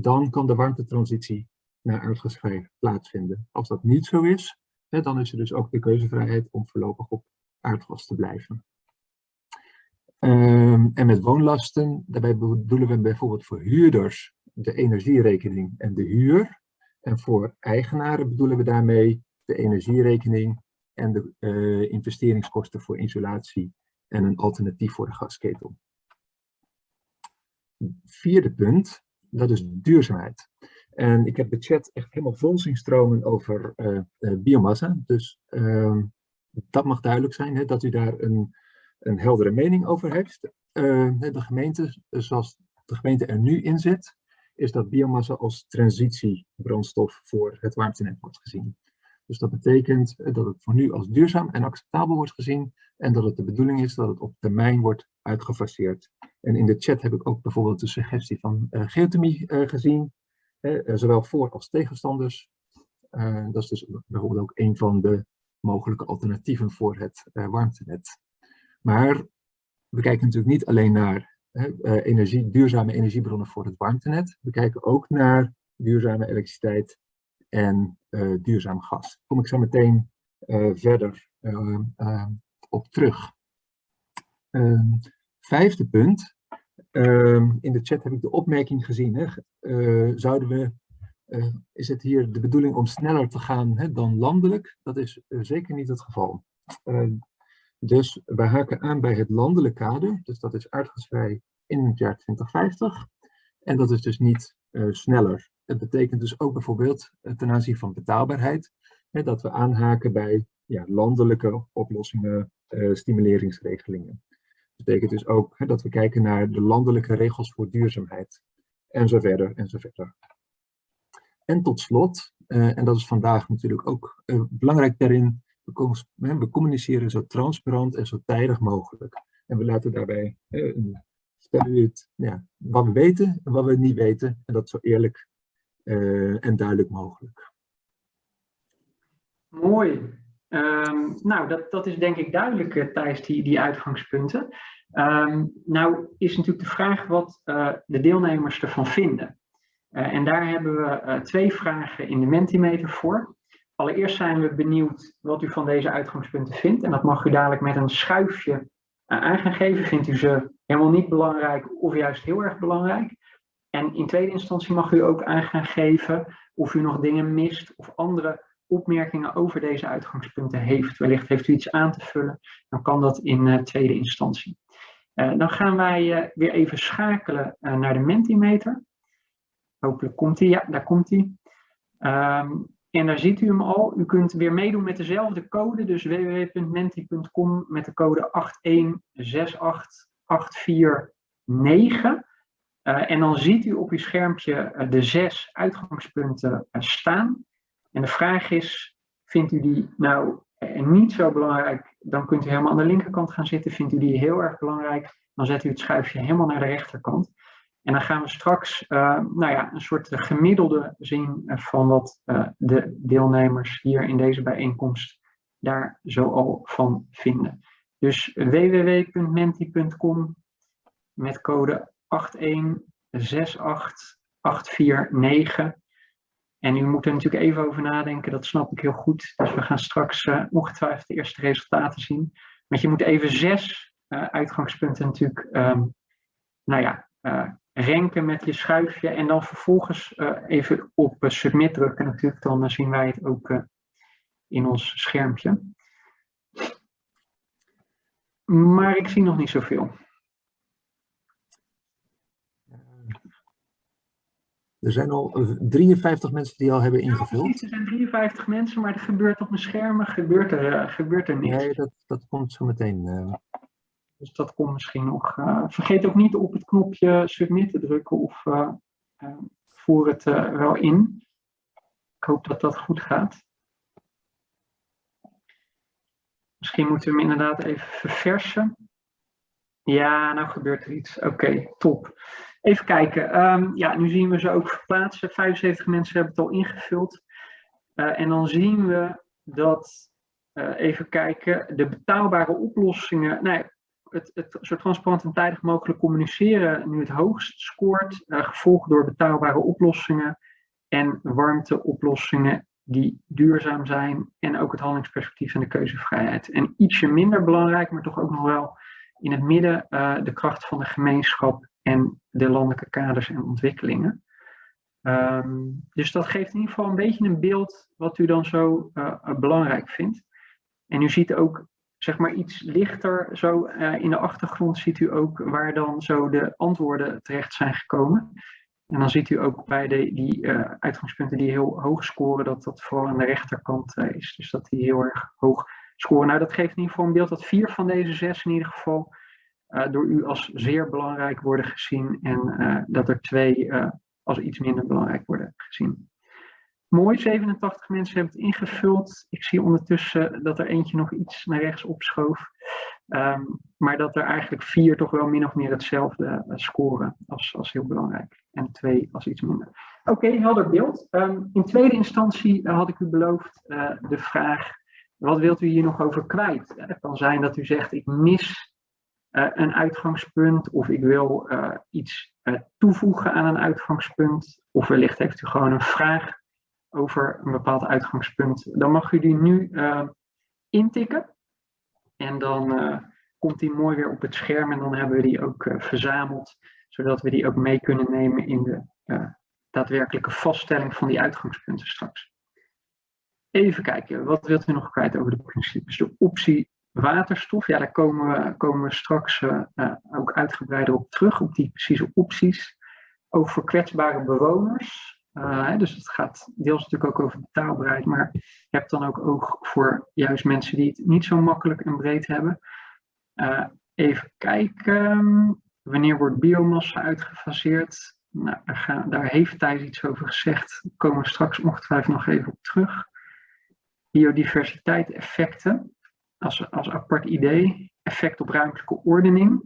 dan kan de warmtetransitie naar aardgasvrij plaatsvinden. Als dat niet zo is, dan is er dus ook de keuzevrijheid om voorlopig op aardgas te blijven. Um, en met woonlasten, daarbij bedoelen we bijvoorbeeld voor huurders de energierekening en de huur. En voor eigenaren bedoelen we daarmee de energierekening en de uh, investeringskosten voor isolatie en een alternatief voor de gasketel. Vierde punt, dat is duurzaamheid. En ik heb de chat echt helemaal vol zien stromen over uh, uh, biomassa. Dus uh, dat mag duidelijk zijn, hè, dat u daar een, een heldere mening over heeft. Ehm, de gemeente, zoals de gemeente er nu in zit, is dat biomassa als transitiebrandstof voor het warmtenet wordt gezien. Dus dat betekent eh, dat het voor nu als duurzaam en acceptabel wordt gezien en dat het de bedoeling is dat het op termijn wordt uitgefaseerd. En in de chat heb ik ook bijvoorbeeld de suggestie van uh, geothermie uh, gezien, eh, zowel voor als tegenstanders. Dat is dus bijvoorbeeld ook een van de mogelijke alternatieven voor het warmtenet. Maar we kijken natuurlijk niet alleen naar energie, duurzame energiebronnen voor het warmtenet. We kijken ook naar duurzame elektriciteit en duurzaam gas. Daar kom ik zo meteen verder op terug. Ehm, vijfde punt Ehm, in de chat heb ik de opmerking gezien. Hè? Zouden we, is het hier de bedoeling om sneller te gaan hè, dan landelijk? Dat is zeker niet het geval. Dus we haken aan bij het landelijk kader. Dus dat is aardgasvrij in het jaar 2050. En dat is dus niet sneller. Het betekent dus ook bijvoorbeeld ten aanzien van betaalbaarheid. Hè, dat we aanhaken bij ja, landelijke oplossingen, stimuleringsregelingen betekent dus ook hè, dat we kijken naar de landelijke regels voor duurzaamheid. En zo verder, en zo verder. En tot slot, en dat is vandaag natuurlijk ook belangrijk daarin, we, we, communiceren zo transparant en zo tijdig mogelijk. En we laten daarbij vertellen het, ja, wat we weten en wat we niet weten. En dat zo eerlijk en duidelijk mogelijk. Mooi. Um, nou, dat, dat is denk ik duidelijk, uh, Thijs, die, die uitgangspunten. Um, nou is natuurlijk de vraag wat uh, de deelnemers ervan vinden. En daar hebben we twee vragen in de Mentimeter voor. Allereerst zijn we benieuwd wat u van deze uitgangspunten vindt. En dat mag u dadelijk met een schuifje aan gaan geven. Vindt u ze helemaal niet belangrijk of juist heel erg belangrijk? En in tweede instantie mag u ook aan gaan geven of u nog dingen mist of andere opmerkingen over deze uitgangspunten heeft, wellicht heeft u iets aan te vullen, dan kan dat in uh, tweede instantie. Uh, dan gaan wij uh, weer even schakelen naar de Mentimeter. Hopelijk komt hij. Ja, daar komt hij. Um, en daar ziet u hem al. U kunt weer meedoen met dezelfde code, dus www.menti.com met de code 8168849. en dan ziet u op uw schermpje de zes uitgangspunten staan. En de vraag is, Vindt u die nou niet zo belangrijk, dan kunt u helemaal aan de linkerkant gaan zitten. Vindt u die heel erg belangrijk, dan zet u het schuifje helemaal naar de rechterkant. En dan gaan we straks nou ja, een soort gemiddelde zien van wat de deelnemers hier in deze bijeenkomst daar zo al van vinden. Dus www.menti.com met code 8168849. En u moet er natuurlijk even over nadenken, dat snap ik heel goed. Dus we gaan straks ongetwijfeld de eerste resultaten zien. Maar je moet even zes uitgangspunten natuurlijk, um, nou ja, uh, renken met je schuifje. En dan vervolgens even op submit drukken natuurlijk. Dan zien wij het ook in ons schermpje. Maar ik zie nog niet zoveel. Er zijn al 53 mensen die al hebben ingevuld. Ja, er zijn 53 mensen, maar er gebeurt op mijn schermen gebeurt er, gebeurt er niks. Nee, dat, dat komt zo meteen. Dus dat komt misschien nog. Uh, vergeet ook niet op het knopje submit te drukken of voer het wel in. Ik hoop dat dat goed gaat. Misschien moeten we hem inderdaad even verversen. Ja, nou gebeurt er iets. Oké, top. Even kijken. Um, ja, nu zien we ze ook verplaatsen. 75 mensen hebben het al ingevuld. En dan zien we dat, even kijken, de betaalbare oplossingen, nee, het, het zo transparant en tijdig mogelijk communiceren nu het hoogst scoort, uh, gevolgd door betaalbare oplossingen en warmteoplossingen die duurzaam zijn en ook het handelingsperspectief en de keuzevrijheid. En ietsje minder belangrijk, maar toch ook nog wel in het midden uh, de kracht van de gemeenschap en de landelijke kaders en ontwikkelingen. Um, dus dat geeft in ieder geval een beetje een beeld wat u dan zo uh, belangrijk vindt. En u ziet ook, zeg maar iets lichter, zo uh, in de achtergrond ziet u ook waar dan zo de antwoorden terecht zijn gekomen. En dan ziet u ook bij de, die uh, uitgangspunten die heel hoog scoren, dat dat vooral aan de rechterkant uh, is. Dus dat die heel erg hoog scoren. Nou, dat geeft in ieder geval een beeld dat vier van deze zes in ieder geval door u als zeer belangrijk worden gezien. En dat er twee als iets minder belangrijk worden gezien. Mooi, 87 mensen hebben het ingevuld. Ik zie ondertussen dat er eentje nog iets naar rechts opschoof. Um, maar dat er eigenlijk vier toch wel min of meer hetzelfde scoren als, als heel belangrijk en twee als iets minder. Oké, helder beeld. Um, in tweede instantie uh, had ik u beloofd uh, de vraag, wat wilt u hier nog over kwijt? Het kan zijn dat u zegt, ik mis een uitgangspunt of ik wil iets toevoegen aan een uitgangspunt. Of wellicht heeft u gewoon een vraag over een bepaald uitgangspunt. Dan mag u die nu intikken en dan komt die mooi weer op het scherm en dan hebben we die ook verzameld zodat we die ook mee kunnen nemen in de daadwerkelijke vaststelling van die uitgangspunten straks. Even kijken, wat wilt u nog kwijt over de principes? De optie waterstof, ja, daar komen we, komen we straks ook uitgebreider op terug, op die precieze opties. Voor kwetsbare bewoners. Dus het gaat deels natuurlijk ook over betaalbaarheid, maar je hebt dan ook oog voor juist mensen die het niet zo makkelijk en breed hebben. even kijken. Wanneer wordt biomassa uitgefaseerd? Nou, daar, daar, heeft Thijs iets over gezegd. Daar komen we straks ongetwijfeld nog even op terug. Biodiversiteit effecten, als, als apart idee. Effect op ruimtelijke ordening.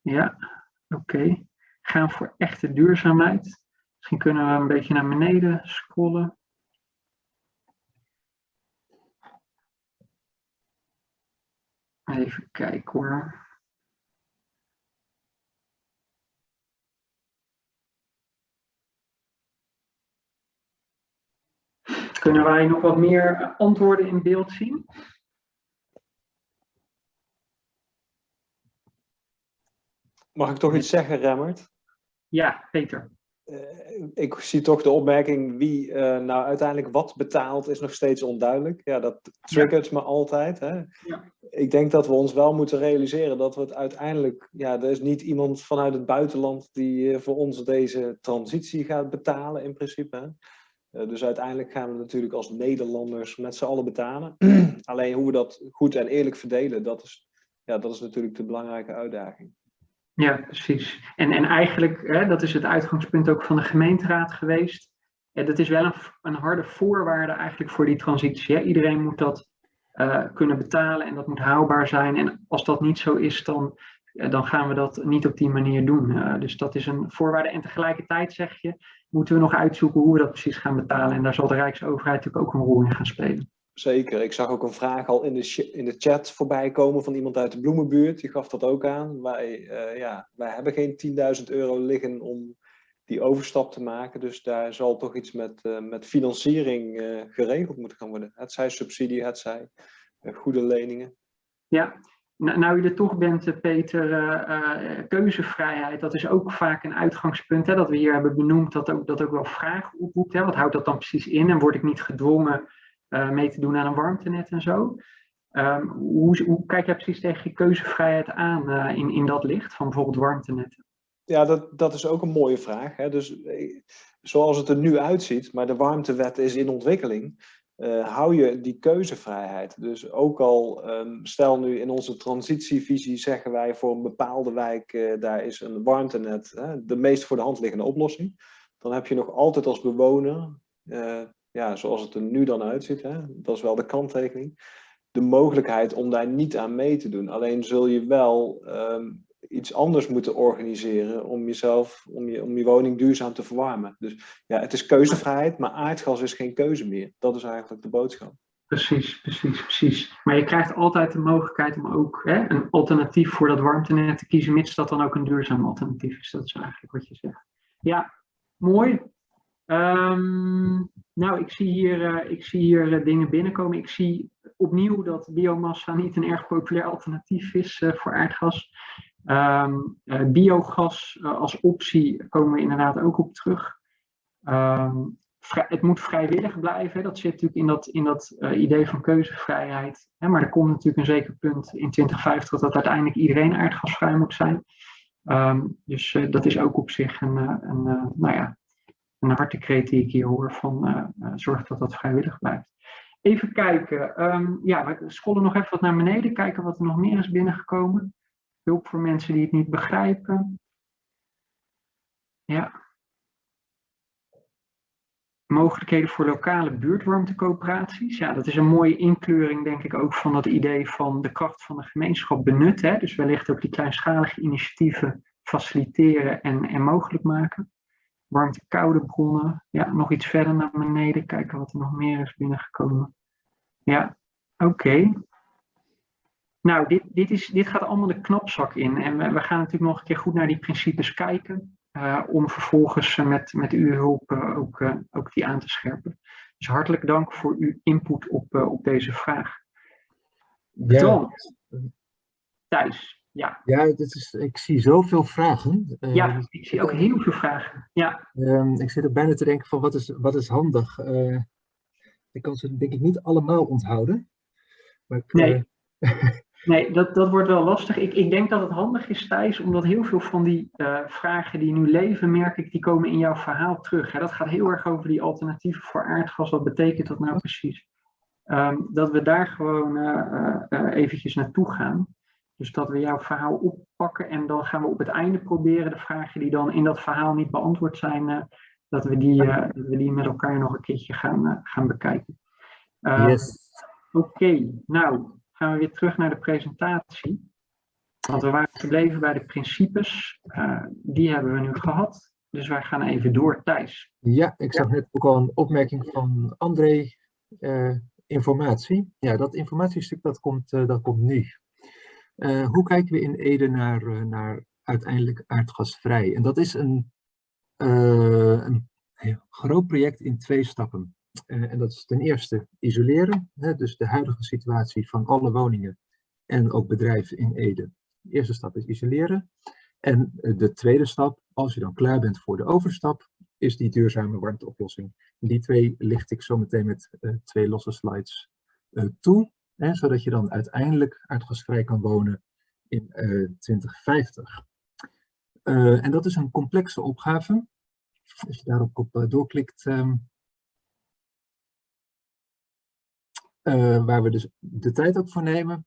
Ja, oké. Gaan voor echte duurzaamheid. Misschien kunnen we een beetje naar beneden scrollen. Even kijken hoor. Kunnen wij nog wat meer antwoorden in beeld zien? Mag ik toch iets zeggen, Remmert? Ja, Peter. Uh, ik zie toch de opmerking wie uh, nou uiteindelijk wat betaalt is nog steeds onduidelijk. Ja, dat triggert ja. me altijd. Hè? Ja. Ik denk dat we ons wel moeten realiseren dat we het uiteindelijk... Ja, er is niet iemand vanuit het buitenland die uh, voor ons deze transitie gaat betalen in principe. Hè? Uh, dus uiteindelijk gaan we natuurlijk als Nederlanders met z'n allen betalen. Alleen hoe we dat goed en eerlijk verdelen, dat is, ja, dat is natuurlijk de belangrijke uitdaging. Ja, precies. En, en eigenlijk, hè, dat is het uitgangspunt ook van de gemeenteraad geweest. ja, dat is wel een, een, harde voorwaarde eigenlijk voor die transitie. Iedereen moet dat kunnen betalen en dat moet haalbaar zijn. En als dat niet zo is, dan, dan gaan we dat niet op die manier doen. dus dat is een voorwaarde. En tegelijkertijd zeg je, moeten we nog uitzoeken hoe we dat precies gaan betalen. En daar zal de Rijksoverheid natuurlijk ook een rol in gaan spelen. Zeker. Ik zag ook een vraag al in de, in de chat voorbij komen van iemand uit de bloemenbuurt. Die gaf dat ook aan. Wij, uh, ja, wij hebben geen 10.000 euro liggen om die overstap te maken. Dus daar zal toch iets met, uh, met financiering uh, geregeld moeten gaan worden. Het zij subsidie, het zij goede leningen. Ja, nou, je er toch bent, Peter, keuzevrijheid, dat is ook vaak een uitgangspunt. Hè, dat we hier hebben benoemd, dat ook, dat ook wel vragen oproept. Hè. Wat houdt dat dan precies in? En word ik niet gedwongen mee te doen aan een warmtenet en zo. Um, hoe, kijk jij precies tegen je keuzevrijheid aan uh, in, in dat licht van bijvoorbeeld warmtenetten? Ja, dat, dat is ook een mooie vraag. Hè? Dus eh, zoals het er nu uitziet, maar de warmtewet is in ontwikkeling, hou je die keuzevrijheid. Dus ook al, um, stel nu in onze transitievisie zeggen wij voor een bepaalde wijk, daar is een warmtenet de meest voor de hand liggende oplossing. Dan heb je nog altijd als bewoner ja, zoals het er nu dan uitziet, hè, dat is wel de kanttekening, de mogelijkheid om daar niet aan mee te doen. Alleen zul je wel um, iets anders moeten organiseren om jezelf, om je, om je woning duurzaam te verwarmen. Dus ja, het is keuzevrijheid, maar aardgas is geen keuze meer. Dat is eigenlijk de boodschap. Precies, precies, precies. Maar je krijgt altijd de mogelijkheid om ook hè, een alternatief voor dat warmtenet te kiezen, mits dat dan ook een duurzaam alternatief is. Dat is eigenlijk wat je zegt. Ja, mooi. Um, nou, ik zie hier, uh, ik zie hier uh, dingen binnenkomen. Ik zie opnieuw dat biomassa niet een erg populair alternatief is uh, voor aardgas. Um, biogas als optie komen we inderdaad ook op terug. Um, het moet vrijwillig blijven. Dat zit natuurlijk in dat, in dat idee van keuzevrijheid. Hè, maar er komt natuurlijk een zeker punt in 2050 dat uiteindelijk iedereen aardgasvrij moet zijn. dus dat is ook op zich een, een nou ja, een hartekreet die ik hier hoor van uh, zorg dat dat vrijwillig blijft. Even kijken. Um, ja, we scrollen nog even wat naar beneden. Kijken wat er nog meer is binnengekomen. Hulp voor mensen die het niet begrijpen. Ja. Mogelijkheden voor lokale buurtwarmtecoöperaties. Ja, dat is een mooie inkleuring, denk ik, ook van dat idee van de kracht van de gemeenschap benutten. Dus wellicht ook die kleinschalige initiatieven faciliteren en, en mogelijk maken warmte-koude bronnen. Ja, nog iets verder naar beneden, kijken wat er nog meer is binnengekomen. Ja, oké. Nou, dit, dit, is, dit gaat allemaal de knapzak in. En we, we, gaan natuurlijk nog een keer goed naar die principes kijken. Uh, om vervolgens uh, met, met uw hulp uh, ook, ook die aan te scherpen. Dus hartelijk dank voor uw input op, op deze vraag. Dan, Thijs. Ja, ja dit is, ik zie zoveel vragen. Ja, uh, ik zie ook heel veel vragen. Ja. Uh, ik zit er bijna te denken van wat is, wat is handig. Uh, ik kan ze denk ik niet allemaal onthouden. Maar ik, nee, nee dat, dat wordt wel lastig. Ik, ik denk dat het handig is, Thijs, omdat heel veel van die vragen die nu leven, merk ik, die komen in jouw verhaal terug. Hè? Dat gaat heel erg over die alternatieven voor aardgas. Wat betekent dat nou precies? Um, dat we daar gewoon eventjes naartoe gaan. Dus dat we jouw verhaal oppakken en dan gaan we op het einde proberen de vragen die dan in dat verhaal niet beantwoord zijn, uh, dat, we die, uh, dat we die met elkaar nog een keertje gaan, uh, gaan bekijken. yes. Oké, okay, nou gaan we weer terug naar de presentatie. Want we waren gebleven bij de principes. die hebben we nu gehad. Dus wij gaan even door, Thijs. Ja, ik zag net ook al een opmerking van André. informatie. Ja, dat informatiestuk dat komt, dat komt nu. Uh, hoe kijken we in Ede naar, uh, naar uiteindelijk aardgasvrij? En dat is een, uh, een groot project in twee stappen. en dat is ten eerste isoleren, hè, dus de huidige situatie van alle woningen en ook bedrijven in Ede. De eerste stap is isoleren. En de tweede stap, als je dan klaar bent voor de overstap, is die duurzame warmteoplossing. Die twee licht ik zo meteen met twee losse slides toe. Zodat je dan uiteindelijk aardgasvrij kan wonen in uh, 2050. Uh, en dat is een complexe opgave. Als je daarop op, uh, doorklikt, um, waar we dus de tijd ook voor nemen.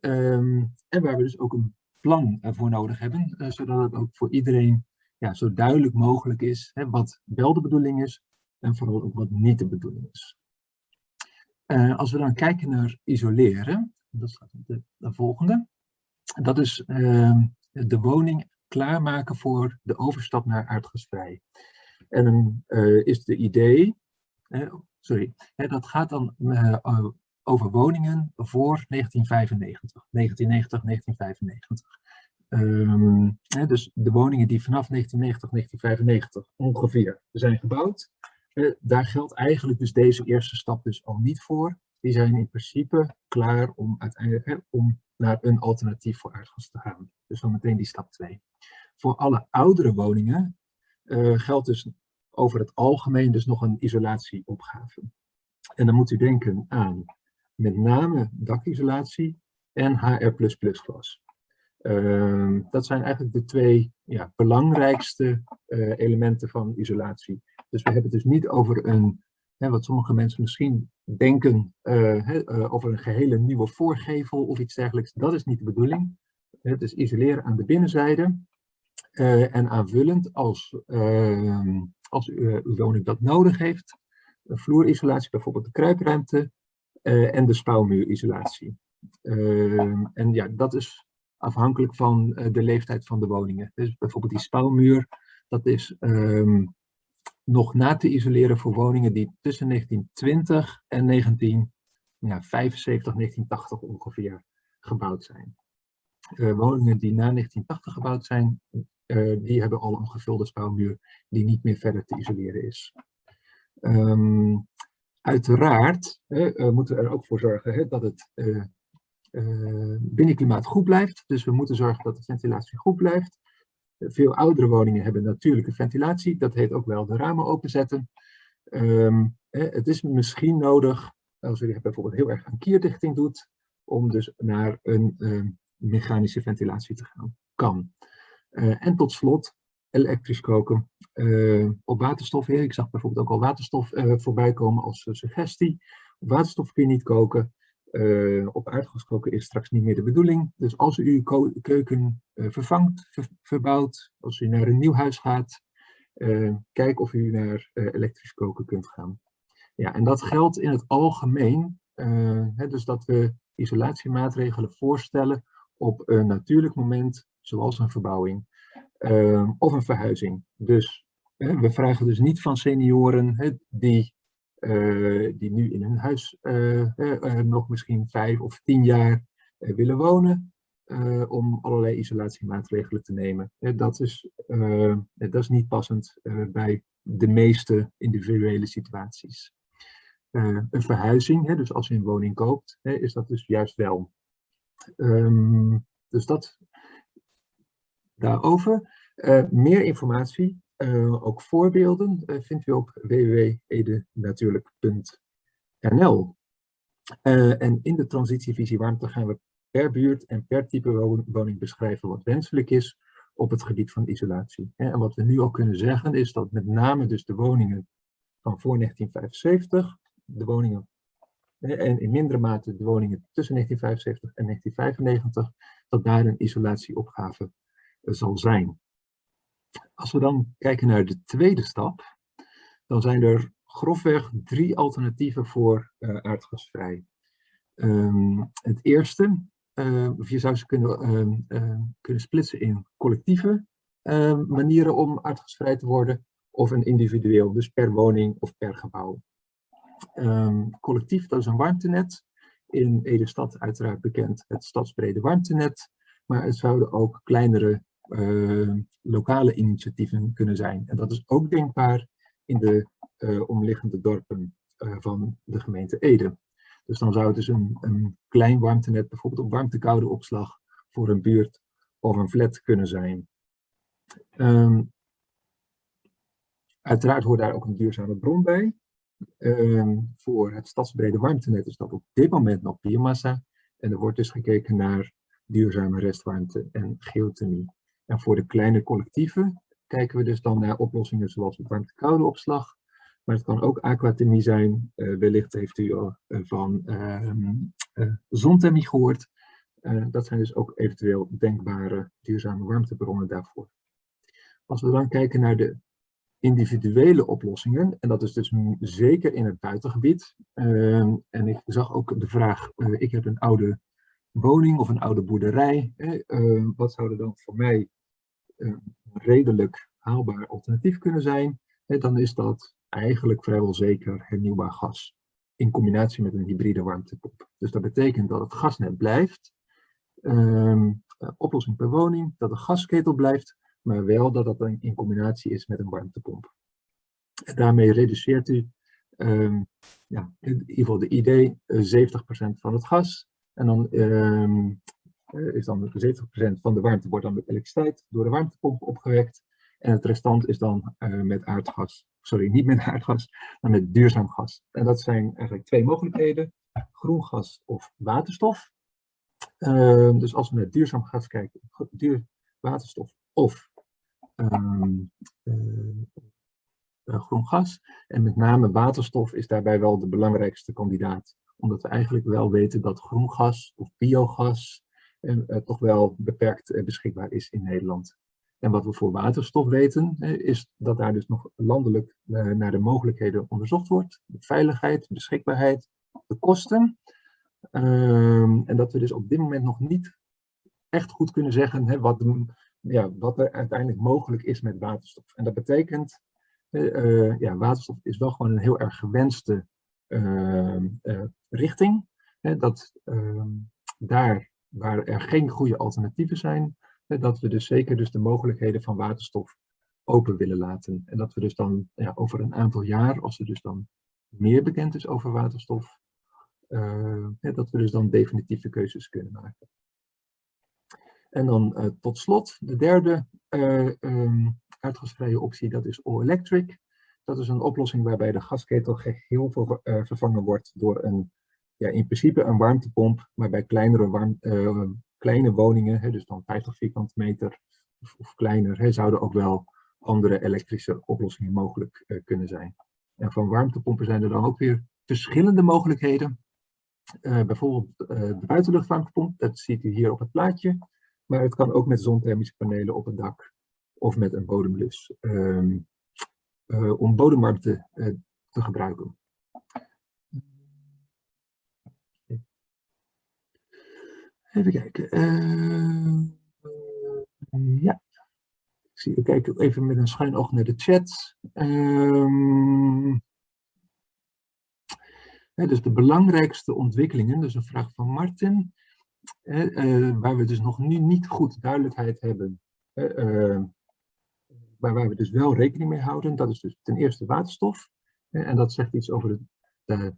Um, en waar we dus ook een plan voor nodig hebben, zodat het ook voor iedereen ja, zo duidelijk mogelijk is hè, wat wel de bedoeling is, en vooral ook wat niet de bedoeling is. Uh, als we dan kijken naar isoleren, dat staat de, de volgende, dat is uh, de woning klaarmaken voor de overstap naar aardgasvrij. En dan uh, is de idee, sorry, dat gaat dan over woningen voor 1995, 1990, 1995. Um, hè, dus de woningen die vanaf 1990, 1995 ongeveer zijn gebouwd, eh, daar geldt eigenlijk dus deze eerste stap dus al niet voor. Die zijn in principe klaar om uiteindelijk om naar een alternatief voor aardgas te gaan. Dus dan meteen die stap 2. Voor alle oudere woningen uh, geldt dus over het algemeen dus nog een isolatieopgave. En dan moet u denken aan met name dakisolatie en HR++ glas. Uh, dat zijn eigenlijk de twee ja, belangrijkste uh, elementen van isolatie. Dus we hebben het dus niet over een, hè, wat sommige mensen misschien denken, uh, hè, over een gehele nieuwe voorgevel of iets dergelijks. Dat is niet de bedoeling. Het is isoleren aan de binnenzijde en aanvullend als, ehm, als uw woning dat nodig heeft. Vloerisolatie, bijvoorbeeld de kruipruimte, en de spouwmuurisolatie. Uh, en ja, dat is afhankelijk van de leeftijd van de woningen. Dus bijvoorbeeld die spouwmuur, dat is um, nog na te isoleren voor woningen die tussen 1920 en 1975, ja, 1980 ongeveer gebouwd zijn. woningen die na 1980 gebouwd zijn, die hebben al een gevulde spouwmuur die niet meer verder te isoleren is. Um, Uiteraard uh, moeten we er ook voor zorgen hè, dat het binnenklimaat goed blijft. Dus we moeten zorgen dat de ventilatie goed blijft. Veel oudere woningen hebben natuurlijke ventilatie. Dat heet ook wel de ramen openzetten. Um, het is misschien nodig, als u bijvoorbeeld heel erg aan kierdichting doet, om dus naar een mechanische ventilatie te gaan. Kan. en tot slot, elektrisch koken uh, op waterstof. Ik zag bijvoorbeeld ook al waterstof uh, voorbij komen als suggestie. Op waterstof kun je niet koken. Uh, op koken is straks niet meer de bedoeling. Dus als u uw keuken vervangt, ver verbouwt, als u naar een nieuw huis gaat, kijk of u naar elektrisch koken kunt gaan. Ja, en dat geldt in het algemeen. Hè, dus dat we isolatiemaatregelen voorstellen op een natuurlijk moment, zoals een verbouwing. Of een verhuizing. Dus we vragen dus niet van senioren hè, die, die nu in hun huis uh, nog misschien vijf of tien jaar willen wonen, om allerlei isolatiemaatregelen te nemen. dat, is, dat is niet passend bij de meeste individuele situaties. een verhuizing, hè, dus als je een woning koopt, is dat dus juist wel. Um, dus dat daarover. Meer informatie, ook voorbeelden, uh, vindt u op www.edenatuurlijk.nl. en in de transitievisie warmte gaan we per buurt en per type woning beschrijven wat wenselijk is op het gebied van isolatie. En wat we nu al kunnen zeggen is dat met name dus de woningen van voor 1975, de woningen en in mindere mate de woningen tussen 1975 en 1995, dat daar een isolatieopgave zal zijn. Als we dan kijken naar de tweede stap, dan zijn er grofweg drie alternatieven voor uh, aardgasvrij. Um, het eerste, uh, je zou ze kunnen, uh, kunnen splitsen in collectieve ehm, manieren om aardgasvrij te worden, of een individueel, dus per woning of per gebouw. collectief, dat is een warmtenet. In Ede-stad uiteraard bekend het stadsbrede warmtenet, maar het zouden ook kleinere lokale initiatieven kunnen zijn. En dat is ook denkbaar in de uh, omliggende dorpen uh, van de gemeente Ede. Dus dan zou het dus een, klein warmtenet, bijvoorbeeld op warmte-koude opslag voor een buurt of een flat kunnen zijn. Um, uiteraard hoort daar ook een duurzame bron bij. Um, voor het stadsbrede warmtenet is dat op dit moment nog biomassa. En er wordt dus gekeken naar duurzame restwarmte en geothermie. En voor de kleine collectieven kijken we dus dan naar oplossingen zoals warmte-koude opslag. Maar het kan ook aquathermie zijn. Uh, wellicht heeft u al uh, van uh, zonthermie gehoord. dat zijn dus ook eventueel denkbare duurzame warmtebronnen daarvoor. Als we dan kijken naar de individuele oplossingen. En dat is dus zeker in het buitengebied. Ehm, en ik zag ook de vraag, ik heb een oude woning of een oude boerderij. Wat zou er dan voor mij redelijk haalbaar alternatief kunnen zijn? dan is dat eigenlijk vrijwel zeker hernieuwbaar gas. In combinatie met een hybride warmtepomp. Dus dat betekent dat het gasnet blijft. Ehm, oplossing per woning, dat de gasketel blijft, maar wel dat dat in combinatie is met een warmtepomp. En daarmee reduceert u um, ja, in ieder geval de idee 70% eh, van het gas. En dan um, is dan 70% van de warmte wordt dan met elektriciteit door de warmtepomp opgewekt. En het restant is dan uh, met aardgas. Sorry, niet met aardgas, maar met duurzaam gas. En dat zijn eigenlijk twee mogelijkheden. Groen gas of waterstof. Uh, dus als we naar duurzaam gas kijken, duur, waterstof of um, uh, groen gas. En met name waterstof is daarbij wel de belangrijkste kandidaat. Omdat we eigenlijk wel weten dat groen gas of biogas toch wel beperkt beschikbaar is in Nederland. En wat we voor waterstof weten, is dat daar dus nog landelijk naar de mogelijkheden onderzocht wordt. De veiligheid, beschikbaarheid, de kosten. Um, en dat we dus op dit moment nog niet echt goed kunnen zeggen hè, wat ja, wat er uiteindelijk mogelijk is met waterstof. En dat betekent, ja, waterstof is wel gewoon een heel erg gewenste uh, richting. dat ehm, daar waar er geen goede alternatieven zijn, dat we dus zeker dus de mogelijkheden van waterstof open willen laten. En dat we dus dan ja, over een aantal jaar, als er dus dan meer bekend is over waterstof, dat we dus dan definitieve keuzes kunnen maken. En dan uh, tot slot de derde uh, um, uitgasvrije optie, dat is all-electric. Dat is een oplossing waarbij de gasketel geheel ver, vervangen wordt door een, ja, in principe een warmtepomp, maar bij kleinere, warm, kleine woningen, hè, dus dan 50 vierkante meter of, kleiner, hè, zouden ook wel andere elektrische oplossingen mogelijk kunnen zijn. En van warmtepompen zijn er dan ook weer verschillende mogelijkheden. bijvoorbeeld de buitenluchtwarmtepomp, dat ziet u hier op het plaatje. Maar het kan ook met zonthermische panelen op het dak of met een bodemlus uh, om bodemwarmte te gebruiken. Even kijken. Uh, ja. Ik zie, ik kijk even met een schuin oog naar de chat. Um, dus de belangrijkste ontwikkelingen, dus een vraag van Martin uh, waar we dus nog nu niet goed duidelijkheid hebben, uh, maar waar we dus wel rekening mee houden, dat is dus ten eerste waterstof. en dat zegt iets over de, de,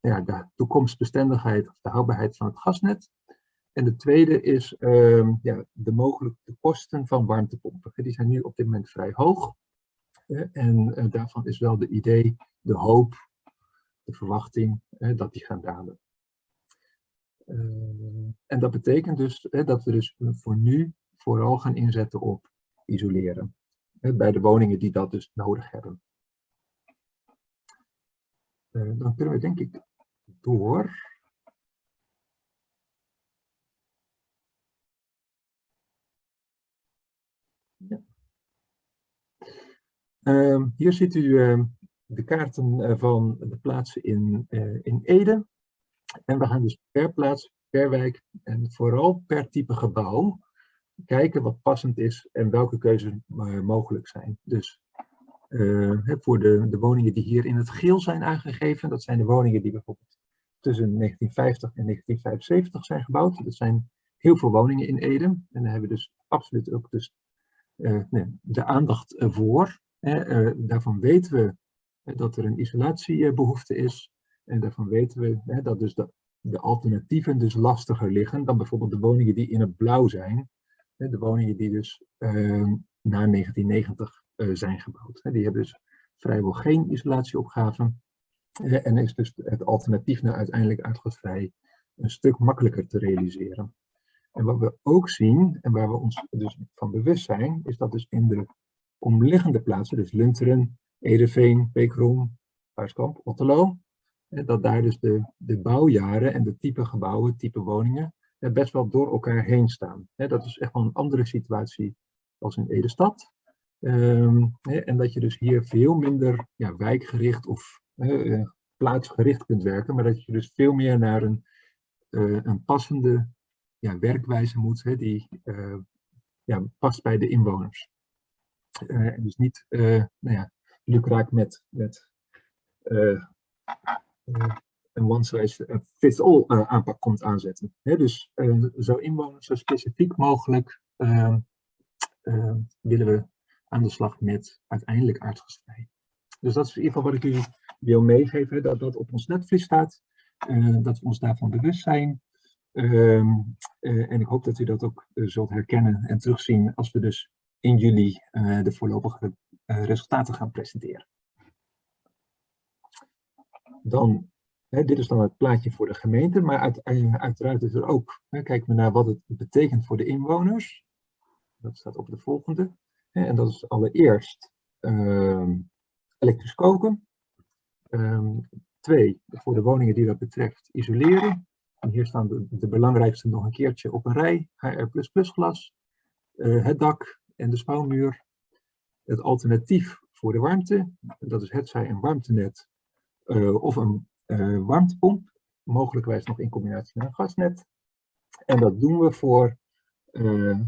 ja, de toekomstbestendigheid of de houdbaarheid van het gasnet. En de tweede is uh, ja, de mogelijke kosten van warmtepompen. Die zijn nu op dit moment vrij hoog. en daarvan is wel de idee, de hoop, de verwachting dat die gaan dalen. Uh, en dat betekent dus dat we dus voor nu vooral gaan inzetten op isoleren. Bij de woningen die dat dus nodig hebben. Uh, dan kunnen we denk ik door. Ja. Uh, hier ziet u ehm, de kaarten van de plaatsen in, eh, in Ede. En we gaan dus per plaats, per wijk en vooral per type gebouw kijken wat passend is en welke keuzes uh, mogelijk zijn. Dus uh, voor de, de woningen die hier in het geel zijn aangegeven, dat zijn de woningen die bijvoorbeeld tussen 1950 en 1975 zijn gebouwd. Dat zijn heel veel woningen in Ede. En daar hebben we dus absoluut ook dus, uh, nee, de aandacht voor. Daarvan weten we dat er een isolatiebehoefte is. En daarvan weten we dat dus de, de, alternatieven dus lastiger liggen dan bijvoorbeeld de woningen die in het blauw zijn. De woningen die dus uh, na 1990 uh, zijn gebouwd. Die hebben dus vrijwel geen isolatieopgave. en is dus het alternatief naar uiteindelijk uitgasvrij een stuk makkelijker te realiseren. En wat we ook zien, en waar we ons dus van bewust zijn, is dat dus in de omliggende plaatsen, dus Lunteren, Edeveen, Beekrom, Paaskamp, Otterlo, dat daar dus de, de bouwjaren en de type gebouwen, type woningen, best wel door elkaar heen staan. Dat is echt wel een andere situatie als in Ede-stad. Ehm, en dat je dus hier veel minder ja, wijkgericht of uh, plaatsgericht kunt werken, maar dat je dus veel meer naar een, uh, een passende ja, werkwijze moet, die uh, ja, past bij de inwoners. En dus niet nou ja, lukraak met, met een one-size fits all aanpak komt aanzetten. Dus zo inwoners zo specifiek mogelijk ehm, willen we aan de slag met uiteindelijk aardgasvrij. Dus dat is in ieder geval wat ik u wil meegeven, dat dat op ons netvlies staat, dat we ons daarvan bewust zijn. Uh, en ik hoop dat u dat ook eh, zult herkennen en terugzien als we dus in juli de voorlopige resultaten gaan presenteren. Dan, hè, dit is dan het plaatje voor de gemeente, maar uit, uiteraard is er ook, hè, kijken we naar wat het betekent voor de inwoners. Dat staat op de volgende. En dat is allereerst uh, elektrisch koken. Um, twee, voor de woningen die dat betreft, isoleren. En hier staan de, de belangrijkste nog een keertje op een rij. HR++ glas, het dak en de spouwmuur. Het alternatief voor de warmte, dat is hetzij een warmtenet uh, of een uh, warmtepomp. Mogelijkwijs nog in combinatie met een gasnet. En dat doen we voor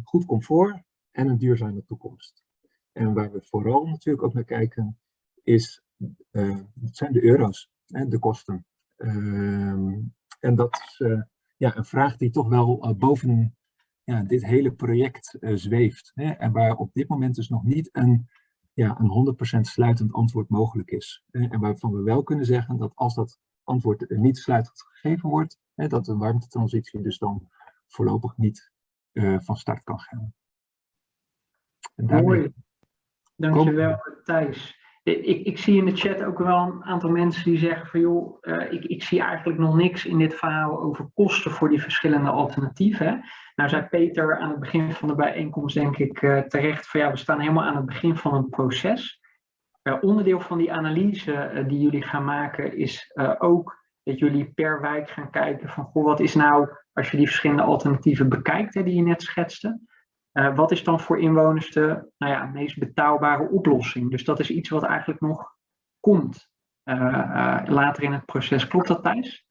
goed comfort en een duurzame toekomst. En waar we vooral natuurlijk ook naar kijken, is, uh, zijn de euro's, hè, de kosten. Uh, en dat is ja, een vraag die toch wel boven ja, dit hele project zweeft. Hè, en waar op dit moment dus nog niet een, ja, een 100% sluitend antwoord mogelijk is. en waarvan we wel kunnen zeggen dat als dat antwoord niet sluitend gegeven wordt, hè, dat de warmtetransitie dus dan voorlopig niet van start kan gaan. En daarmee... Mooi. Dankjewel Thijs. Ik, ik, zie in de chat ook wel een aantal mensen die zeggen van joh, uh, ik, ik, zie eigenlijk nog niks in dit verhaal over kosten voor die verschillende alternatieven. Nou zei Peter aan het begin van de bijeenkomst denk ik uh, terecht van ja, we staan helemaal aan het begin van een proces. Uh, onderdeel van die analyse die jullie gaan maken is ook dat jullie per wijk gaan kijken van goh, wat is nou, als je die verschillende alternatieven bekijkt hè, die je net schetste, uh, wat is dan voor inwoners de nou ja, meest betaalbare oplossing? Dus dat is iets wat eigenlijk nog komt uh, uh, later in het proces. Klopt dat, Thijs?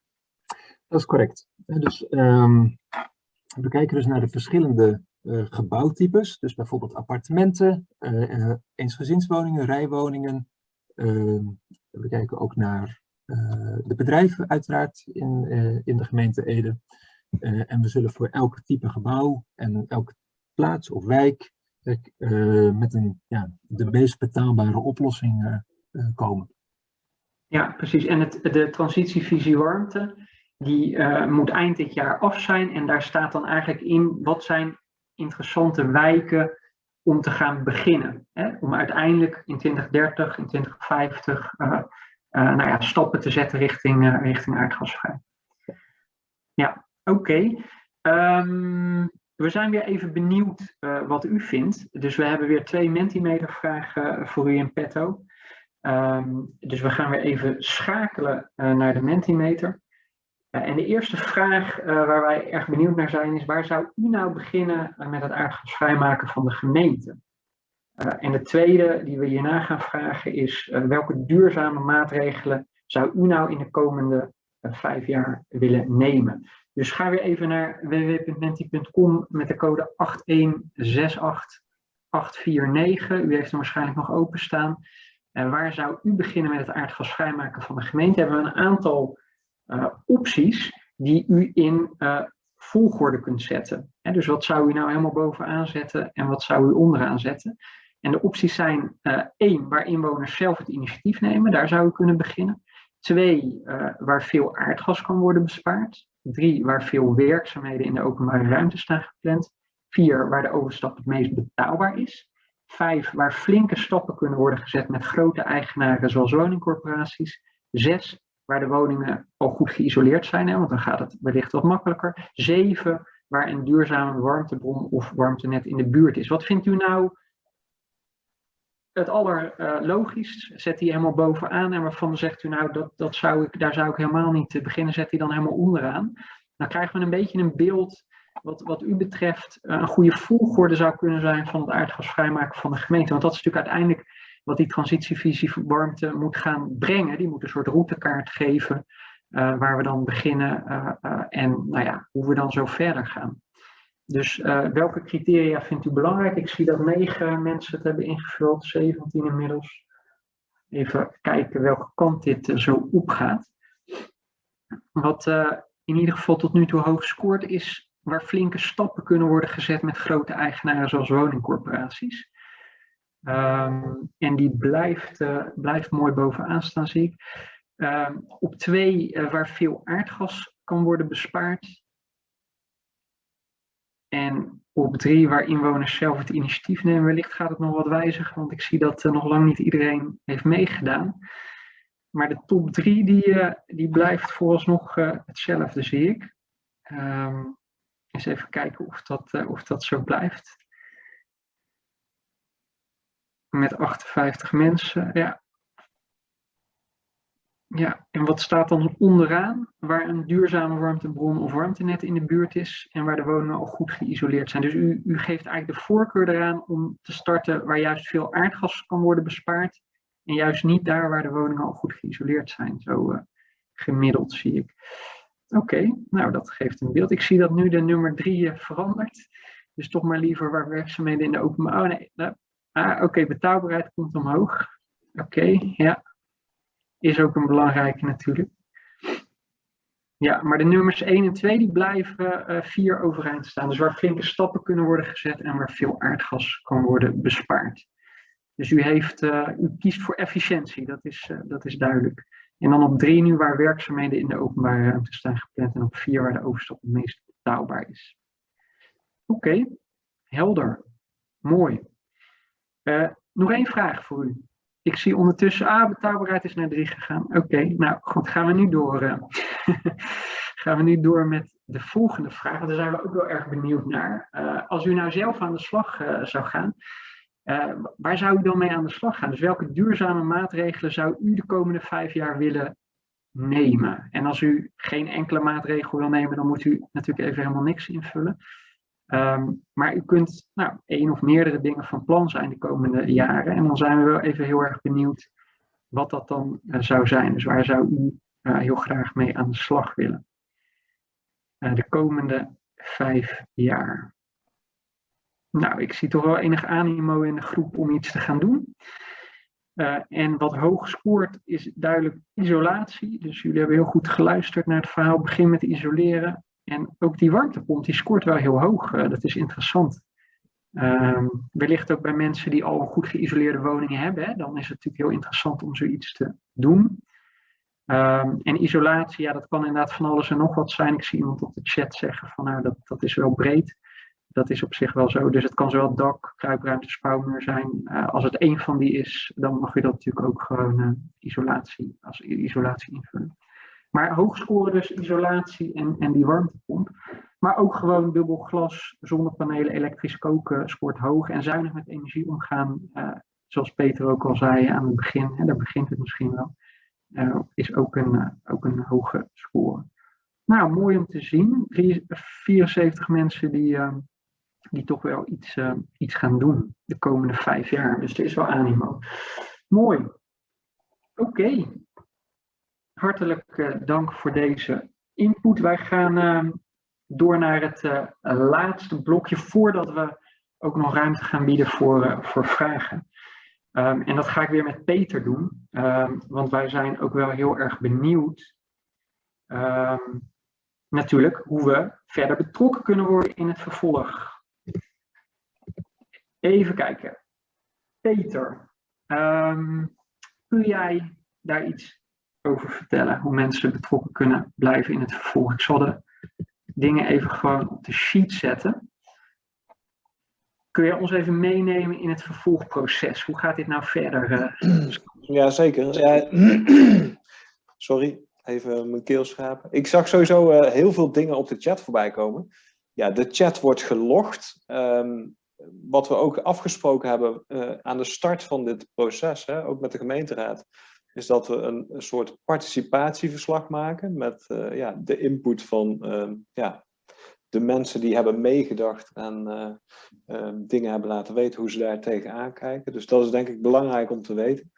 Dat is correct. Dus um, we kijken dus naar de verschillende gebouwtypes. Dus bijvoorbeeld appartementen, eensgezinswoningen, rijwoningen. Ehm, we kijken ook naar de bedrijven uiteraard in, in de gemeente Ede. en we zullen voor elk type gebouw en elk plaats of wijk uh, met een, ja, de meest betaalbare oplossing uh, uh, komen. Ja, precies. En het, de transitievisie warmte, die moet eind dit jaar af zijn. En daar staat dan eigenlijk in, wat zijn interessante wijken om te gaan beginnen. Hè? Om uiteindelijk in 2030, in 2050, nou ja, stappen te zetten richting, richting aardgasvrij. Ja, oké. Ehm, we zijn weer even benieuwd uh, wat u vindt. Dus we hebben weer twee Mentimeter vragen voor u in petto. Um, dus we gaan weer even schakelen uh, naar de Mentimeter. En de eerste vraag waar wij erg benieuwd naar zijn is, waar zou u nou beginnen met het aardgasvrijmaken van de gemeente? en de tweede die we hierna gaan vragen is, welke duurzame maatregelen zou u nou in de komende vijf jaar willen nemen? Dus ga weer even naar www.menti.com met de code 8168849. U heeft hem waarschijnlijk nog openstaan. Uh, waar zou u beginnen met het aardgas vrijmaken van de gemeente? Hebben we een aantal uh, opties die u in uh, volgorde kunt zetten. Dus wat zou u nou helemaal bovenaan zetten en wat zou u onderaan zetten? En de opties zijn één, waar inwoners zelf het initiatief nemen. Daar zou u kunnen beginnen. Twee, waar veel aardgas kan worden bespaard. Drie, waar veel werkzaamheden in de openbare ruimte staan gepland. Vier, waar de overstap het meest betaalbaar is. Vijf, waar flinke stappen kunnen worden gezet met grote eigenaren zoals woningcorporaties. Zes, waar de woningen al goed geïsoleerd zijn, hè, want dan gaat het wellicht wat makkelijker. Zeven, waar een duurzame warmtebron of warmtenet in de buurt is. Wat vindt u nou het allerlogischst? Uh, zet die helemaal bovenaan en waarvan zegt u nou, dat, dat zou ik, daar zou ik helemaal niet beginnen, zet die dan helemaal onderaan. Dan krijgen we een beetje een beeld wat, wat u betreft een goede volgorde zou kunnen zijn van het aardgas vrijmaken van de gemeente. Want dat is natuurlijk uiteindelijk wat die transitievisie warmte moet gaan brengen. Die moet een soort routekaart geven waar we dan beginnen en nou ja, hoe we dan zo verder gaan. Dus welke criteria vindt u belangrijk? Ik zie dat negen mensen het hebben ingevuld, 17 inmiddels. Even kijken welke kant dit zo opgaat. Wat in ieder geval tot nu toe hoog scoort is waar flinke stappen kunnen worden gezet met grote eigenaren zoals woningcorporaties. Um, en die blijft, uh, blijft mooi bovenaan staan, zie ik. Um, op twee, uh, waar veel aardgas kan worden bespaard. En op drie, waar inwoners zelf het initiatief nemen. Wellicht gaat het nog wat wijzigen, want ik zie dat uh, nog lang niet iedereen heeft meegedaan. Maar de top drie, die, die blijft vooralsnog hetzelfde, zie ik. Um, eens even kijken of dat, of dat zo blijft met 58 mensen. Ja. Ja, en wat staat dan onderaan? Waar een duurzame warmtebron of warmtenet in de buurt is en waar de woningen al goed geïsoleerd zijn. Dus u, u geeft eigenlijk de voorkeur eraan om te starten waar juist veel aardgas kan worden bespaard. En juist niet daar waar de woningen al goed geïsoleerd zijn. Zo uh, gemiddeld zie ik. Oké, nou dat geeft een beeld. Ik zie dat nu de nummer 3 uh, verandert. Dus toch maar liever waar werkzaamheden in de openbouw. Oh nee, nou, Ah, oké, betaalbaarheid komt omhoog. Oké, ja. Is ook een belangrijke natuurlijk. Ja, maar de nummers 1 en 2 die blijven uh, vier overeind staan. Dus waar flinke stappen kunnen worden gezet en waar veel aardgas kan worden bespaard. Dus u, heeft, uh, u kiest voor efficiëntie, dat is, uh, dat is duidelijk. En dan op 3 nu waar werkzaamheden in de openbare ruimte staan gepland. En op 4 waar de overstap het meest betaalbaar is. Oké, helder. Mooi. Nog één vraag voor u. Ik zie ondertussen, ah, betaalbaarheid is naar 3 gegaan. Oké, nou goed, gaan we nu door. Uh, gaan we nu door met de volgende vraag. Daar zijn we ook wel erg benieuwd naar. Uh, als u nou zelf aan de slag zou gaan, waar zou u dan mee aan de slag gaan? Dus welke duurzame maatregelen zou u de komende vijf jaar willen nemen? En als u geen enkele maatregel wil nemen, dan moet u natuurlijk even helemaal niks invullen. Um, maar u kunt nou, één of meerdere dingen van plan zijn de komende jaren. En dan zijn we wel even heel erg benieuwd wat dat dan uh, zou zijn. Dus waar zou u uh, heel graag mee aan de slag willen? Uh, de komende vijf jaar. Nou, ik zie toch wel enig animo in de groep om iets te gaan doen. en wat hoog scoort is duidelijk isolatie. Dus jullie hebben heel goed geluisterd naar het verhaal. Begin met isoleren. En ook die warmtepomp die scoort wel heel hoog. Uh, dat is interessant. Um, wellicht ook bij mensen die al goed geïsoleerde woningen hebben. Dan is het natuurlijk heel interessant om zoiets te doen. Um, en isolatie, ja, dat kan inderdaad van alles en nog wat zijn. Ik zie iemand op de chat zeggen van nou, dat, dat is wel breed. Dat is op zich wel zo. Dus het kan zowel dak, kruipruimte, spouwmuur zijn. Uh, als het één van die is, dan mag je dat natuurlijk ook gewoon uh, isolatie, als isolatie invullen. Maar hoogscoren dus isolatie en, en die warmtepomp. Maar ook gewoon dubbel glas, zonnepanelen, elektrisch koken scoort hoog. En zuinig met energie omgaan, uh, zoals Peter ook al zei aan het begin, en daar begint het misschien wel, uh, is ook een, uh, ook een hoge score. Nou, mooi om te zien. 74 mensen die, die toch wel iets, iets gaan doen de komende vijf jaar. Dus er is wel animo. Mooi. Oké, hartelijk dank voor deze input. Wij gaan uh, door naar het uh, laatste blokje voordat we ook nog ruimte gaan bieden voor, voor vragen. Um, en dat ga ik weer met Peter doen, um, want wij zijn ook wel heel erg benieuwd natuurlijk hoe we verder betrokken kunnen worden in het vervolg. Even kijken. Peter, kun jij daar iets over vertellen. Hoe mensen betrokken kunnen blijven in het vervolg. Ik zal de dingen even gewoon op de sheet zetten. Kun je ons even meenemen in het vervolgproces? Hoe gaat dit nou verder? Uh? Ja, zeker. Ja, sorry, even mijn keel schrapen. Ik zag sowieso uh, heel veel dingen op de chat voorbij komen. Ja, de chat wordt gelogd. Um, wat we ook afgesproken hebben uh, aan de start van dit proces, hè, ook met de gemeenteraad, is dat we een, een soort participatieverslag maken met uh, ja, de input van uh, ja, de mensen die hebben meegedacht en dingen hebben laten weten hoe ze daar tegenaan kijken. Dus dat is denk ik belangrijk om te weten.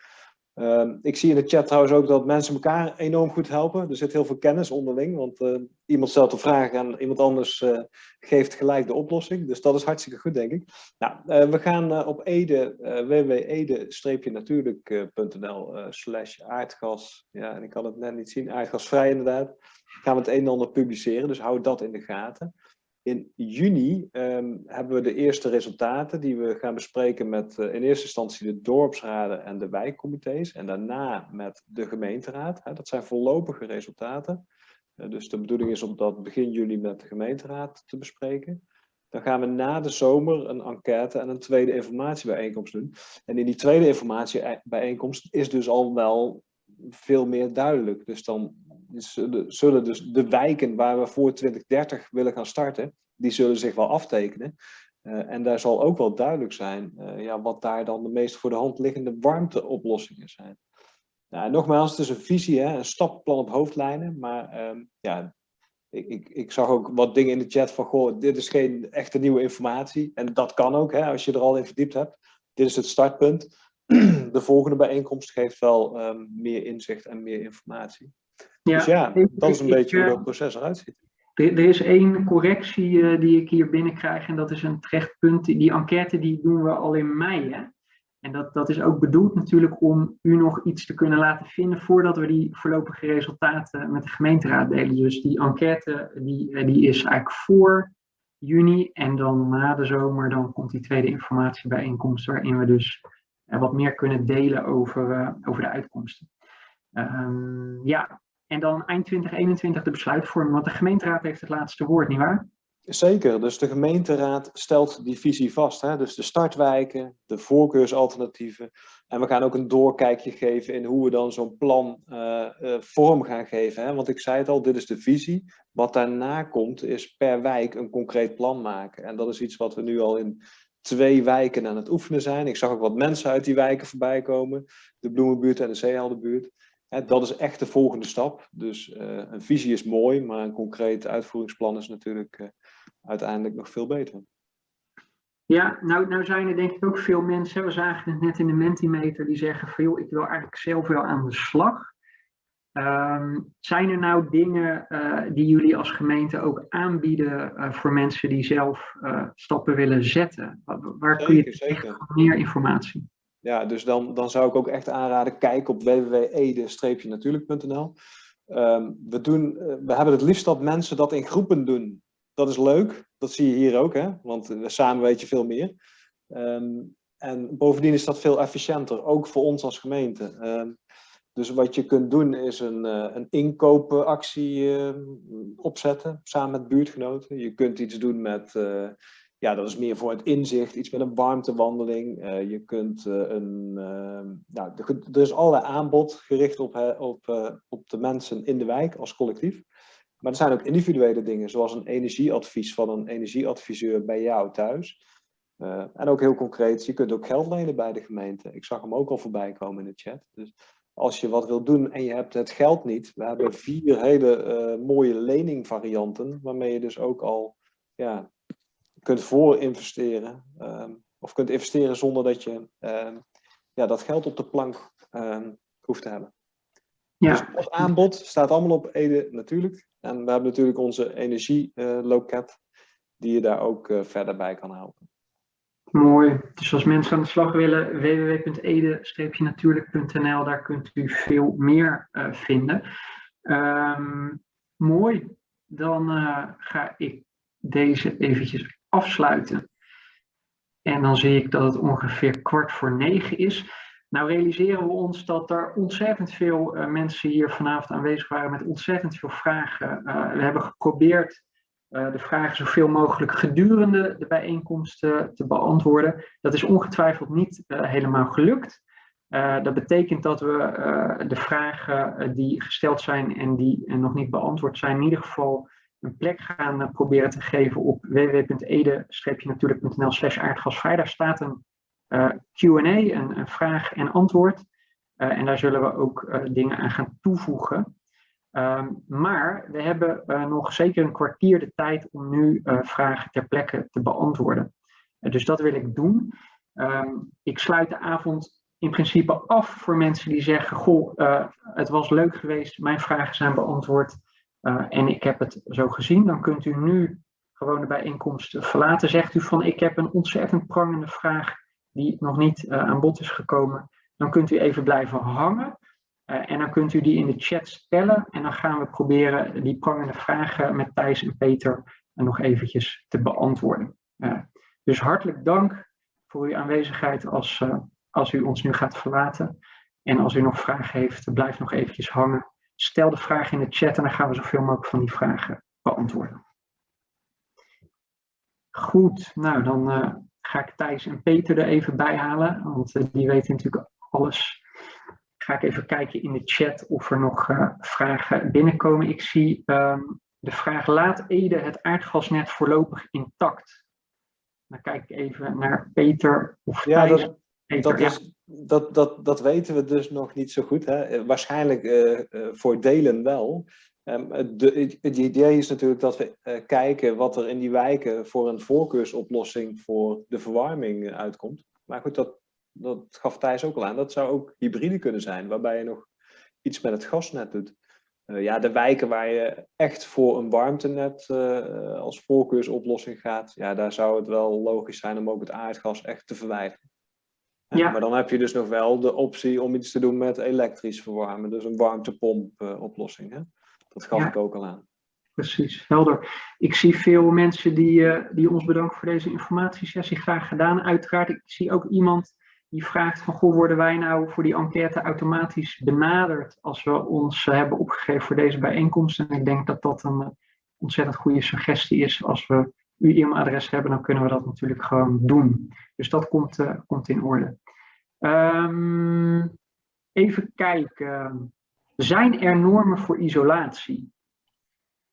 Ehm, ik zie in de chat trouwens ook dat mensen elkaar enorm goed helpen. Er zit heel veel kennis onderling, want uh, iemand stelt een vraag en iemand anders uh, geeft gelijk de oplossing. Dus dat is hartstikke goed, denk ik. Nou, uh, we gaan op Ede, www.ede-natuurlijk.nl slash aardgas. Ja, en ik kan het net niet zien, aardgasvrij inderdaad. Gaan we het een en ander publiceren, dus hou dat in de gaten. In juni um, hebben we de eerste resultaten die we gaan bespreken met uh, in eerste instantie de dorpsraden en de wijkcomité's en daarna met de gemeenteraad. Dat zijn voorlopige resultaten. Uh, dus de bedoeling is om dat begin juli met de gemeenteraad te bespreken. Dan gaan we na de zomer een enquête en een tweede informatiebijeenkomst doen. En in die tweede informatiebijeenkomst is dus al wel veel meer duidelijk. Dus dan zullen dus de wijken waar we voor 2030 willen gaan starten, die zullen zich wel aftekenen. Uh, en daar zal ook wel duidelijk zijn uh, ja, wat daar dan de meest voor de hand liggende warmteoplossingen zijn. Nou, nogmaals, het is een visie, hè, een stappenplan op hoofdlijnen. Maar um, ja, ik, ik, ik, zag ook wat dingen in de chat van, goh, dit is geen echte nieuwe informatie. En dat kan ook, hè, als je er al in verdiept hebt. Dit is het startpunt. De volgende bijeenkomst geeft wel um, meer inzicht en meer informatie. Ja, dus ja, dat is een beetje hoe dat proces eruit ziet. Er, is één correctie uh, die ik hier binnenkrijg en dat is een terecht punt. Die enquête die doen we al in mei. Hè? En dat, dat is ook bedoeld natuurlijk om u nog iets te kunnen laten vinden voordat we die voorlopige resultaten met de gemeenteraad delen. Dus die enquête die, eh, die is eigenlijk voor juni en dan na de zomer dan komt die tweede informatiebijeenkomst waarin we dus wat meer kunnen delen over, uh, over de uitkomsten. Um, ja, en dan eind 2021 de besluitvorming, want de gemeenteraad heeft het laatste woord, nietwaar? Zeker, dus de gemeenteraad stelt die visie vast. Hè? Dus de startwijken, de voorkeursalternatieven. En we gaan ook een doorkijkje geven in hoe we dan zo'n plan uh, uh, vorm gaan geven. Hè? Want ik zei het al, dit is de visie. Wat daarna komt is per wijk een concreet plan maken. En dat is iets wat we nu al in twee wijken aan het oefenen zijn. Ik zag ook wat mensen uit die wijken voorbij komen. De Bloemenbuurt en de Zeeheldenbuurt dat is echt de volgende stap. Dus uh, een visie is mooi, maar een concreet uitvoeringsplan is natuurlijk uh, uiteindelijk nog veel beter. Ja, nou, nou zijn er denk ik ook veel mensen, we zagen het net in de Mentimeter, die zeggen van joh, ik wil eigenlijk zelf wel aan de slag. Um, zijn er nou dingen uh, die jullie als gemeente ook aanbieden voor mensen die zelf stappen willen zetten? Waar, waar zeker, kun je zeker. meer informatie? Ja, dus dan, dan zou ik ook echt aanraden, kijk op www.ede-natuurlijk.nl. Um, we, doen, uh, we hebben het liefst dat mensen dat in groepen doen. Dat is leuk, dat zie je hier ook, hè? want samen weet je veel meer. Um, en bovendien is dat veel efficiënter, ook voor ons als gemeente. Um, dus wat je kunt doen is een, uh, een inkoopactie opzetten, samen met buurtgenoten. Je kunt iets doen met ja, dat is meer voor het inzicht, iets met een warmtewandeling. Uh, je kunt uh, een, uh, nou, er is allerlei aanbod gericht op, op, op de mensen in de wijk als collectief. Maar er zijn ook individuele dingen, zoals een energieadvies van een energieadviseur bij jou thuis. en ook heel concreet, je kunt ook geld lenen bij de gemeente. Ik zag hem ook al voorbij komen in de chat. Dus als je wat wil doen en je hebt het geld niet, we hebben vier hele mooie leningvarianten, waarmee je dus ook al ja, kunt voor investeren. Um, of kunt investeren zonder dat je um, ja, dat geld op de plank um, hoeft te hebben. Ja. Dus het aanbod staat allemaal op Ede natuurlijk. En we hebben natuurlijk onze energieloket, uh, die je daar ook uh, verder bij kan helpen. Mooi. Dus als mensen aan de slag willen, www.ede-natuurlijk.nl, daar kunt u veel meer uh, vinden. mooi. Dan ga ik deze eventjes afsluiten. En dan zie ik dat het ongeveer kwart voor negen is. Nou realiseren we ons dat er ontzettend veel uh, mensen hier vanavond aanwezig waren met ontzettend veel vragen. Uh, we hebben geprobeerd uh, de vragen zoveel mogelijk gedurende de bijeenkomsten te beantwoorden. Dat is ongetwijfeld niet helemaal gelukt. dat betekent dat we de vragen die gesteld zijn en die nog niet beantwoord zijn, in ieder geval een plek gaan eh, proberen te geven op www.ede-natuurlijk.nl slash aardgasvrij. Staat een uh, Q&A, een, vraag en antwoord. Uh, en daar zullen we ook dingen aan gaan toevoegen. Ehm, maar we hebben nog zeker een kwartier de tijd om nu vragen ter plekke te beantwoorden. dus dat wil ik doen. Ehm, ik sluit de avond in principe af voor mensen die zeggen: Goh, het was leuk geweest, mijn vragen zijn beantwoord en ik heb het zo gezien. Dan kunt u nu gewoon de bijeenkomst verlaten. Zegt u van: Ik heb een ontzettend prangende vraag die nog niet uh, aan bod is gekomen, dan kunt u even blijven hangen. Uh, en dan kunt u die in de chat stellen. En dan gaan we proberen die prangende vragen met Thijs en Peter nog eventjes te beantwoorden. Dus hartelijk dank voor uw aanwezigheid als, als u ons nu gaat verlaten. En als u nog vragen heeft, blijf nog eventjes hangen. Stel de vraag in de chat en dan gaan we zoveel mogelijk van die vragen beantwoorden. Goed, nou dan ga ik Thijs en Peter er even bij halen, want eh, die weten natuurlijk alles. Ga ik even kijken in de chat of er nog uh, vragen binnenkomen. Ik zie um, de vraag, laat Ede het aardgasnet voorlopig intact? Dan kijk ik even naar Peter of ja, Thijs. Dat, Peter, dat, ja. is, dat, dat, dat weten we dus nog niet zo goed. Hè? Waarschijnlijk uh, voor delen wel. De, het idee is natuurlijk dat we uh, kijken wat er in die wijken voor een voorkeursoplossing voor de verwarming uitkomt. Maar goed, dat, dat gaf Thijs ook al aan. Dat zou ook hybride kunnen zijn, waarbij je nog iets met het gasnet doet. Ja, de wijken waar je echt voor een warmtenet als voorkeursoplossing gaat, ja, daar zou het wel logisch zijn om ook het aardgas echt te verwijderen. Ja. Maar dan heb je dus nog wel de optie om iets te doen met elektrisch verwarmen, dus een warmtepomp oplossing. Hè? Dat gaf ik ook al aan. Precies, helder. Ik zie veel mensen die, uh, die ons bedanken voor deze informatiesessie. Graag gedaan. Uiteraard, ik zie ook iemand die vraagt van, goh, worden wij nou voor die enquête automatisch benaderd als we ons uh, hebben opgegeven voor deze bijeenkomst? En ik denk dat dat een uh, ontzettend goede suggestie is. Als we uw e-mailadres hebben, dan kunnen we dat natuurlijk gewoon doen. Dus dat komt, komt in orde. Um, even kijken. Zijn er normen voor isolatie?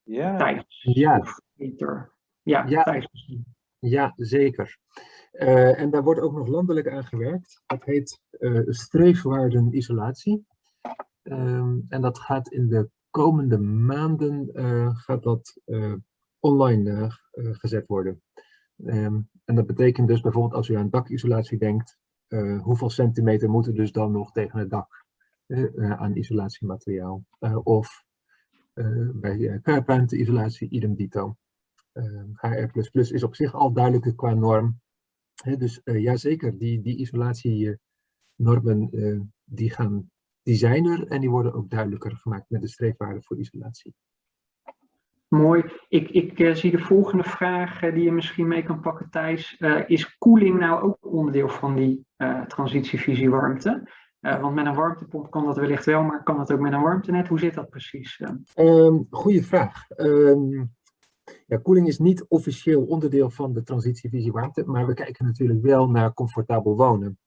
Ja. Thijs, ja. Peter. Ja, ja. Thijs Ja, zeker. Uh, en daar wordt ook nog landelijk aan gewerkt. Dat heet uh, streefwaarden isolatie. Um, en dat gaat in de komende maanden uh, gaat dat, online gezet worden. Um, en dat betekent dus bijvoorbeeld als u aan dakisolatie denkt, hoeveel centimeter moeten dus dan nog tegen het dak? aan isolatiemateriaal. Of bij kruipruimte-isolatie idem dito. HR++ is op zich al duidelijker qua norm. dus ja, zeker, die, die isolatienormen die, gaan, die zijn er en die worden ook duidelijker gemaakt met de streefwaarden voor isolatie. Mooi. Ik, ik uh, zie de volgende vraag uh, die je misschien mee kan pakken, Thijs. Uh, is koeling nou ook onderdeel van die transitievisie warmte? Want met een warmtepomp kan dat wellicht wel, maar kan dat ook met een warmtenet? Hoe zit dat precies? Um, goeie vraag. Um, ja, koeling is niet officieel onderdeel van de transitievisie warmte, maar we kijken natuurlijk wel naar comfortabel wonen.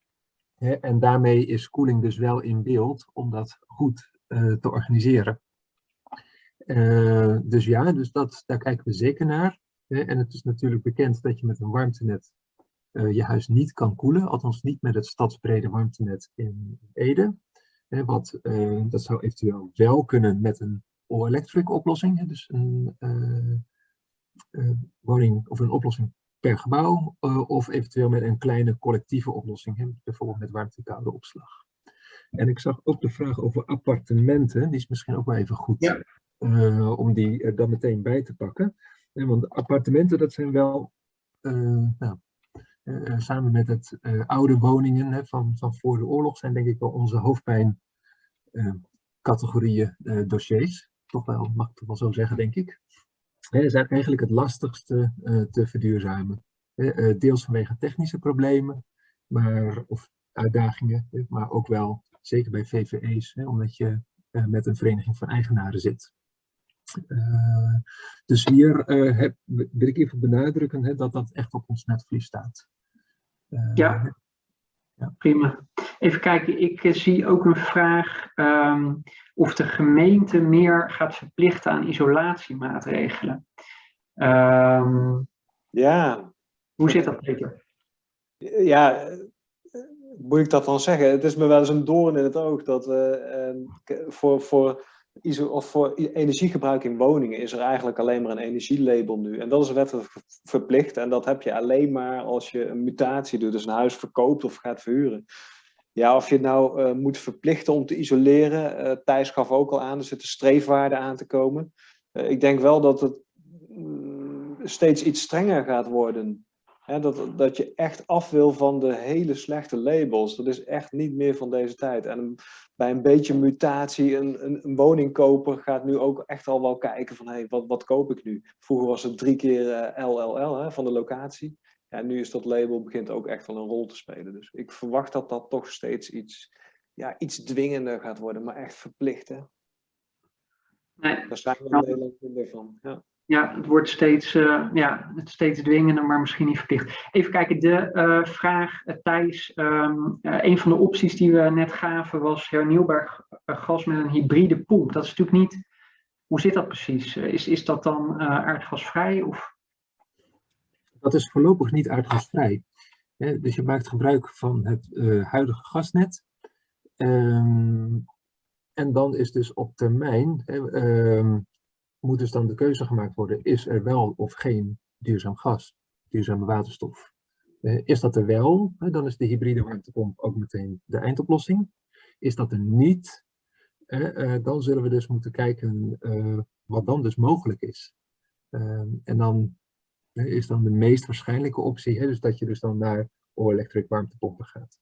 En daarmee is koeling dus wel in beeld om dat goed te organiseren. Uh, dus ja, dus dat, daar kijken we zeker naar. En het is natuurlijk bekend dat je met een warmtenet uh, je huis niet kan koelen, althans niet met het stadsbrede warmtenet in Ede. Wat, uh, dat zou eventueel wel kunnen met een all-electric oplossing, dus een woning of een oplossing per gebouw, of eventueel met een kleine collectieve oplossing, hè, bijvoorbeeld met warmtekoude opslag. En ik zag ook de vraag over appartementen, die is misschien ook wel even goed. Om die er dan meteen bij te pakken. want appartementen, dat zijn wel nou, samen met het oude woningen hè, van, van voor de oorlog zijn denk ik wel onze hoofdpijn uh, categorieën dossiers. Toch wel, mag ik toch wel zo zeggen, denk ik. Hè, zijn eigenlijk het lastigste te verduurzamen. deels vanwege technische problemen maar, of uitdagingen, maar ook wel, zeker bij VVE's, omdat je met een vereniging van eigenaren zit. Uh, dus hier uh, heb, wil ik even benadrukken hè, dat dat echt op ons netvlies staat. Uh, ja. ja. prima. Even kijken, ik zie ook een vraag um, of de gemeente meer gaat verplichten aan isolatiemaatregelen. Um, ja. Hoe zit dat, Peter? Ja, moet ik dat dan zeggen? Het is me wel eens een doorn in het oog dat we voor, voor of voor energiegebruik in woningen is er eigenlijk alleen maar een energielabel nu. En dat is wettelijk verplicht. En dat heb je alleen maar als je een mutatie doet, dus een huis verkoopt of gaat verhuren. Ja, of je het nou uh, moet verplichten om te isoleren. Uh, Thijs gaf ook al aan, er zitten streefwaarden aan te komen. Uh, ik denk wel dat het mm, steeds iets strenger gaat worden. Hè, dat, dat je echt af wil van de hele slechte labels. Dat is echt niet meer van deze tijd. En bij een beetje mutatie, een, een, een woningkoper gaat nu ook echt al wel kijken van... Hey, wat, wat koop ik nu? Vroeger was het drie keer LLL hè, van de locatie. Ja, nu is dat label begint ook echt wel een rol te spelen. Dus ik verwacht dat dat toch steeds iets, ja, iets dwingender gaat worden, maar echt verplicht. Hè? Nee. Daar zijn we in Nederland minder van. Ja. Ja, het wordt steeds, uh, ja, het steeds dwingender, maar misschien niet verplicht. Even kijken, de uh, vraag, uh, Thijs. Um, een van de opties die we net gaven was hernieuwbaar gas met een hybride pomp. Dat is natuurlijk niet. Hoe zit dat precies? is, is dat dan aardgasvrij? Of? Dat is voorlopig niet aardgasvrij. Dus je maakt gebruik van het huidige gasnet. Um, en dan is dus op termijn, um, moet dus dan de keuze gemaakt worden, is er wel of geen duurzaam gas, duurzame waterstof. Uh, is dat er wel, dan is de hybride warmtepomp ook meteen de eindoplossing. Is dat er niet, uh, dan zullen we dus moeten kijken wat dan dus mogelijk is. En dan is dan de meest waarschijnlijke optie. Dus dat je dus dan naar all-electric warmtepompen gaat.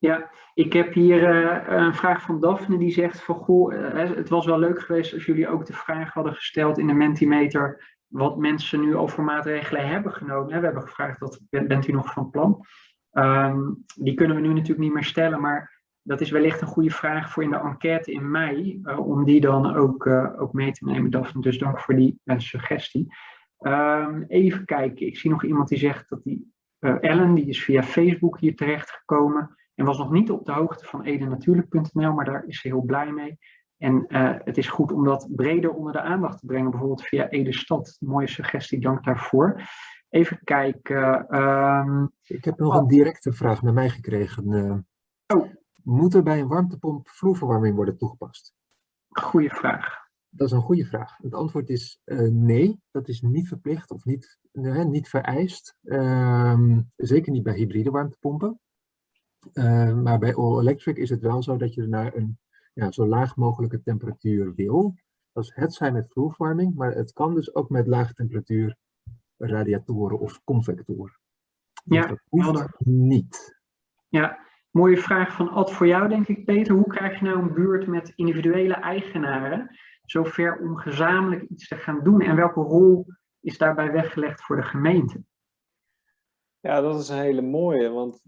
Ja, ik heb hier uh, een vraag van Daphne die zegt van goh, uh, het was wel leuk geweest als jullie ook de vraag hadden gesteld in de Mentimeter wat mensen nu over maatregelen hebben genomen. We hebben gevraagd, dat, bent u nog van plan? Um, die kunnen we nu natuurlijk niet meer stellen, maar dat is wellicht een goede vraag voor in de enquête in mei, uh, om die dan ook, ook mee te nemen, Daphne. Dus dank voor die suggestie. Um, even kijken, ik zie nog iemand die zegt dat die Ellen, die is via Facebook hier terecht gekomen en was nog niet op de hoogte van edenatuurlijk.nl, maar daar is ze heel blij mee. En uh, het is goed om dat breder onder de aandacht te brengen, bijvoorbeeld via Ede Stad. Mooie suggestie, dank daarvoor. Even kijken. Um... Ik heb nog oh. een directe vraag naar mij gekregen. Uh, oh. Moet er bij een warmtepomp vloerverwarming worden toegepast? Goeie vraag. Dat is een goede vraag. Het antwoord is uh, nee, dat is niet verplicht of niet, niet vereist. Uh, zeker niet bij hybride warmtepompen. Uh, maar bij all electric is het wel zo dat je naar een ja, zo laag mogelijke temperatuur wil. Dat is het zijn met vloerverwarming, maar het kan dus ook met lage temperatuur radiatoren of convectoren. Dus ja, dat hoeft niet. Ja, mooie vraag van Ad voor jou denk ik Peter. Hoe krijg je nou een buurt met individuele eigenaren zover om gezamenlijk iets te gaan doen? En welke rol is daarbij weggelegd voor de gemeente? Ja, dat is een hele mooie, want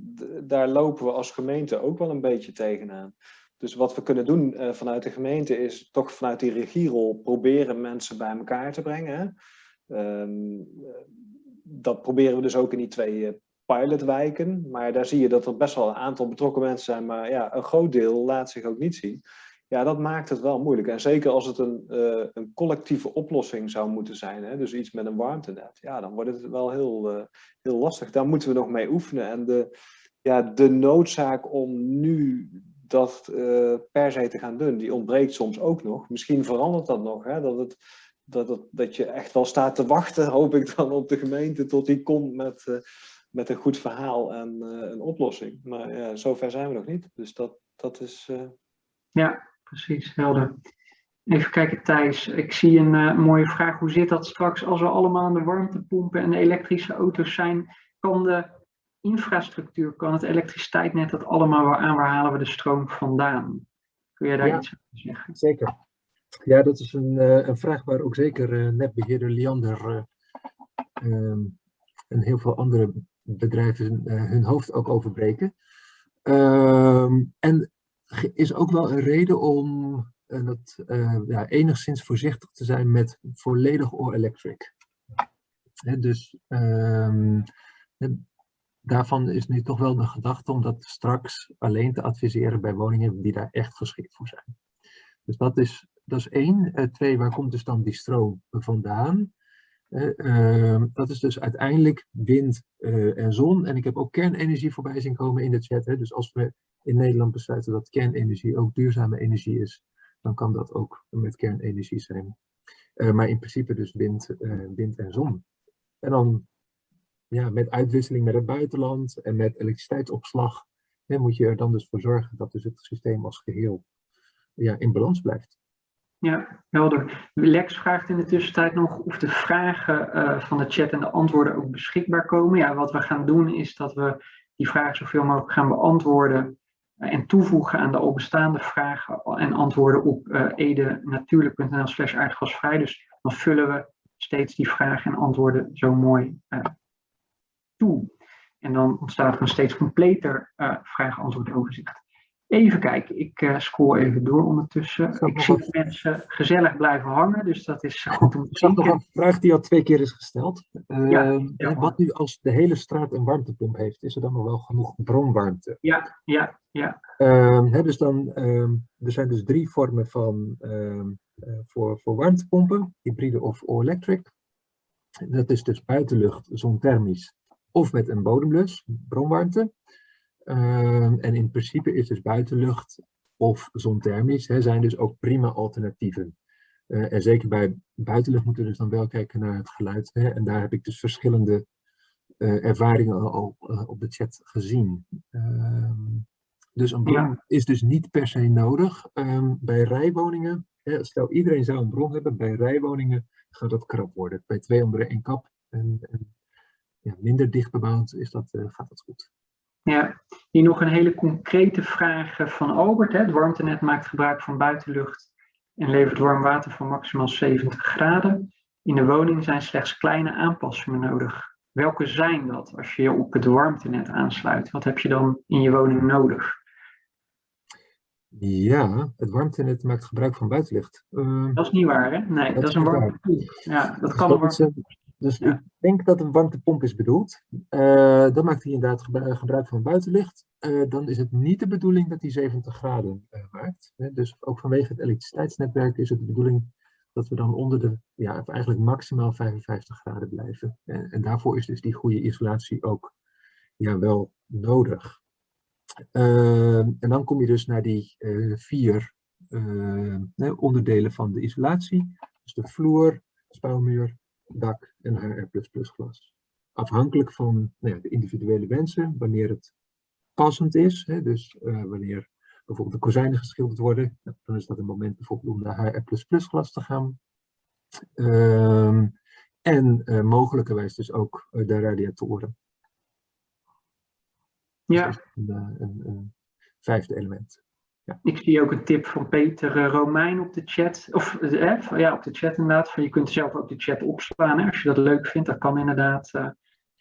daar lopen we als gemeente ook wel een beetje tegenaan. Dus wat we kunnen doen uh, vanuit de gemeente is toch vanuit die regierol proberen mensen bij elkaar te brengen. Um, dat proberen we dus ook in die twee uh, pilotwijken. Maar daar zie je dat er best wel een aantal betrokken mensen zijn, maar ja, een groot deel laat zich ook niet zien. Ja, dat maakt het wel moeilijk. En zeker als het een, uh, een collectieve oplossing zou moeten zijn, hè, dus iets met een warmtenet, ja, dan wordt het wel heel, uh, heel lastig. Daar moeten we nog mee oefenen. En de, ja, de noodzaak om nu dat uh, per se te gaan doen, die ontbreekt soms ook nog. Misschien verandert dat nog, hè, dat, het, dat, het, dat je echt wel staat te wachten, hoop ik dan, op de gemeente tot die komt met, met een goed verhaal en een oplossing. Maar zover zijn we nog niet. Dus dat, dat is... Ja, precies, helder. Even kijken Thijs, ik zie een uh, mooie vraag. Hoe zit dat straks als we allemaal aan de warmtepompen en de elektrische auto's zijn? Kan de infrastructuur, kan het elektriciteitsnet dat allemaal weer aan? Waar halen we de stroom vandaan? Kun jij daar ja, iets over zeggen? Zeker. Ja, dat is een, uh, een vraag waar ook zeker uh, netbeheerder Liander um, en heel veel andere bedrijven hun hoofd ook over breken. Um, en is ook wel een reden om uh, dat, uh, ja, enigszins voorzichtig te zijn met volledig all-electric. Dus um, daarvan is nu toch wel de gedachte om dat straks alleen te adviseren bij woningen die daar echt geschikt voor zijn. Dus dat is, dat is één. Uh, twee, waar komt dus dan die stroom vandaan? Uh, dat is dus uiteindelijk wind uh, en zon. En ik heb ook kernenergie voorbij zien komen in de chat. Hè. Dus als we in Nederland besluiten dat kernenergie ook duurzame energie is, dan kan dat ook met kernenergie zijn. maar in principe dus wind, wind en zon. En dan ja, met uitwisseling met het buitenland en met elektriciteitsopslag hè, moet je er dan dus voor zorgen dat dus het systeem als geheel ja, in balans blijft. Ja, helder. Lex vraagt in de tussentijd nog of de vragen uh, van de chat en de antwoorden ook beschikbaar komen. Ja, wat we gaan doen is dat we die vragen zoveel mogelijk gaan beantwoorden uh, en toevoegen aan de al bestaande vragen en antwoorden op uh, edenatuurlijk.nl slash aardgasvrij. Dus dan vullen we steeds die vragen en antwoorden zo mooi toe. En dan ontstaat er een steeds completer vraag-antwoord overzicht. Even kijken, ik uh, scroll even door ondertussen. Ik zie dat mensen gezellig blijven hangen, dus dat is goed om te zien. Ik nog een vraag die al twee keer is gesteld. Uh, ja, wat nu als de hele straat een warmtepomp heeft, is er dan nog wel genoeg bronwarmte? Ja, ja, ja. Uh, hè, dus dan, ehm, er zijn dus drie vormen van, ehm, eh, voor, voor warmtepompen, hybride of all-electric. Dat is dus buitenlucht, zonthermisch of met een bodemlus, bronwarmte. Ehm, en in principe is dus buitenlucht of zonthermisch hè, zijn dus ook prima alternatieven. Uh, en zeker bij buitenlucht moeten we dus dan wel kijken naar het geluid. Hè, en daar heb ik dus verschillende uh, ervaringen al uh, op de chat gezien. Ehm, dus een bron ja. is dus niet per se nodig. Um, bij rijwoningen, hè, stel iedereen zou een bron hebben, bij rijwoningen gaat dat krap worden. Bij twee onder één kap en, en ja, minder dicht bebouwd is dat, gaat dat goed. Ja, hier nog een hele concrete vraag eh, van Albert. Hè. Het warmtenet maakt gebruik van buitenlucht en levert warm water van maximaal 70 graden. In de woning zijn slechts kleine aanpassingen nodig. Welke zijn dat als je je op het warmtenet aansluit? Wat heb je dan in je woning nodig? Ja, het warmtenet maakt gebruik van buitenlicht. Uh, dat is niet waar, hè? Nee, dat, dat is een warmtepomp. Ja, dat kan dat een warmtepomp. Dus ik denk dat een warmtepomp is bedoeld. Uh, dan maakt hij inderdaad gebruik van buitenlicht. Uh, dan is het niet de bedoeling dat hij 70 graden uh, maakt. Dus ook vanwege het elektriciteitsnetwerk is het de bedoeling dat we dan onder de, ja, eigenlijk maximaal 55 graden blijven. En, en daarvoor is dus die goede isolatie ook ja, wel nodig. en dan kom je dus naar die vier onderdelen van de isolatie. Dus de vloer, spouwmuur, dak en HR++ glas. Afhankelijk van nou ja, de individuele wensen, wanneer het passend is, hè, dus uh, wanneer bijvoorbeeld de kozijnen geschilderd worden, dan is dat een moment bijvoorbeeld om naar HR++ glas te gaan. Um, en uh, mogelijkerwijs dus ook uh, de radiatoren. Ja. Dus een, een, een, vijfde element. Ja. Ik zie ook een tip van Peter uh, Romein op de chat. Of eh, ja, op de chat inderdaad. Van, je kunt zelf ook de chat opslaan hè, als je dat leuk vindt. Dat kan inderdaad. Uh,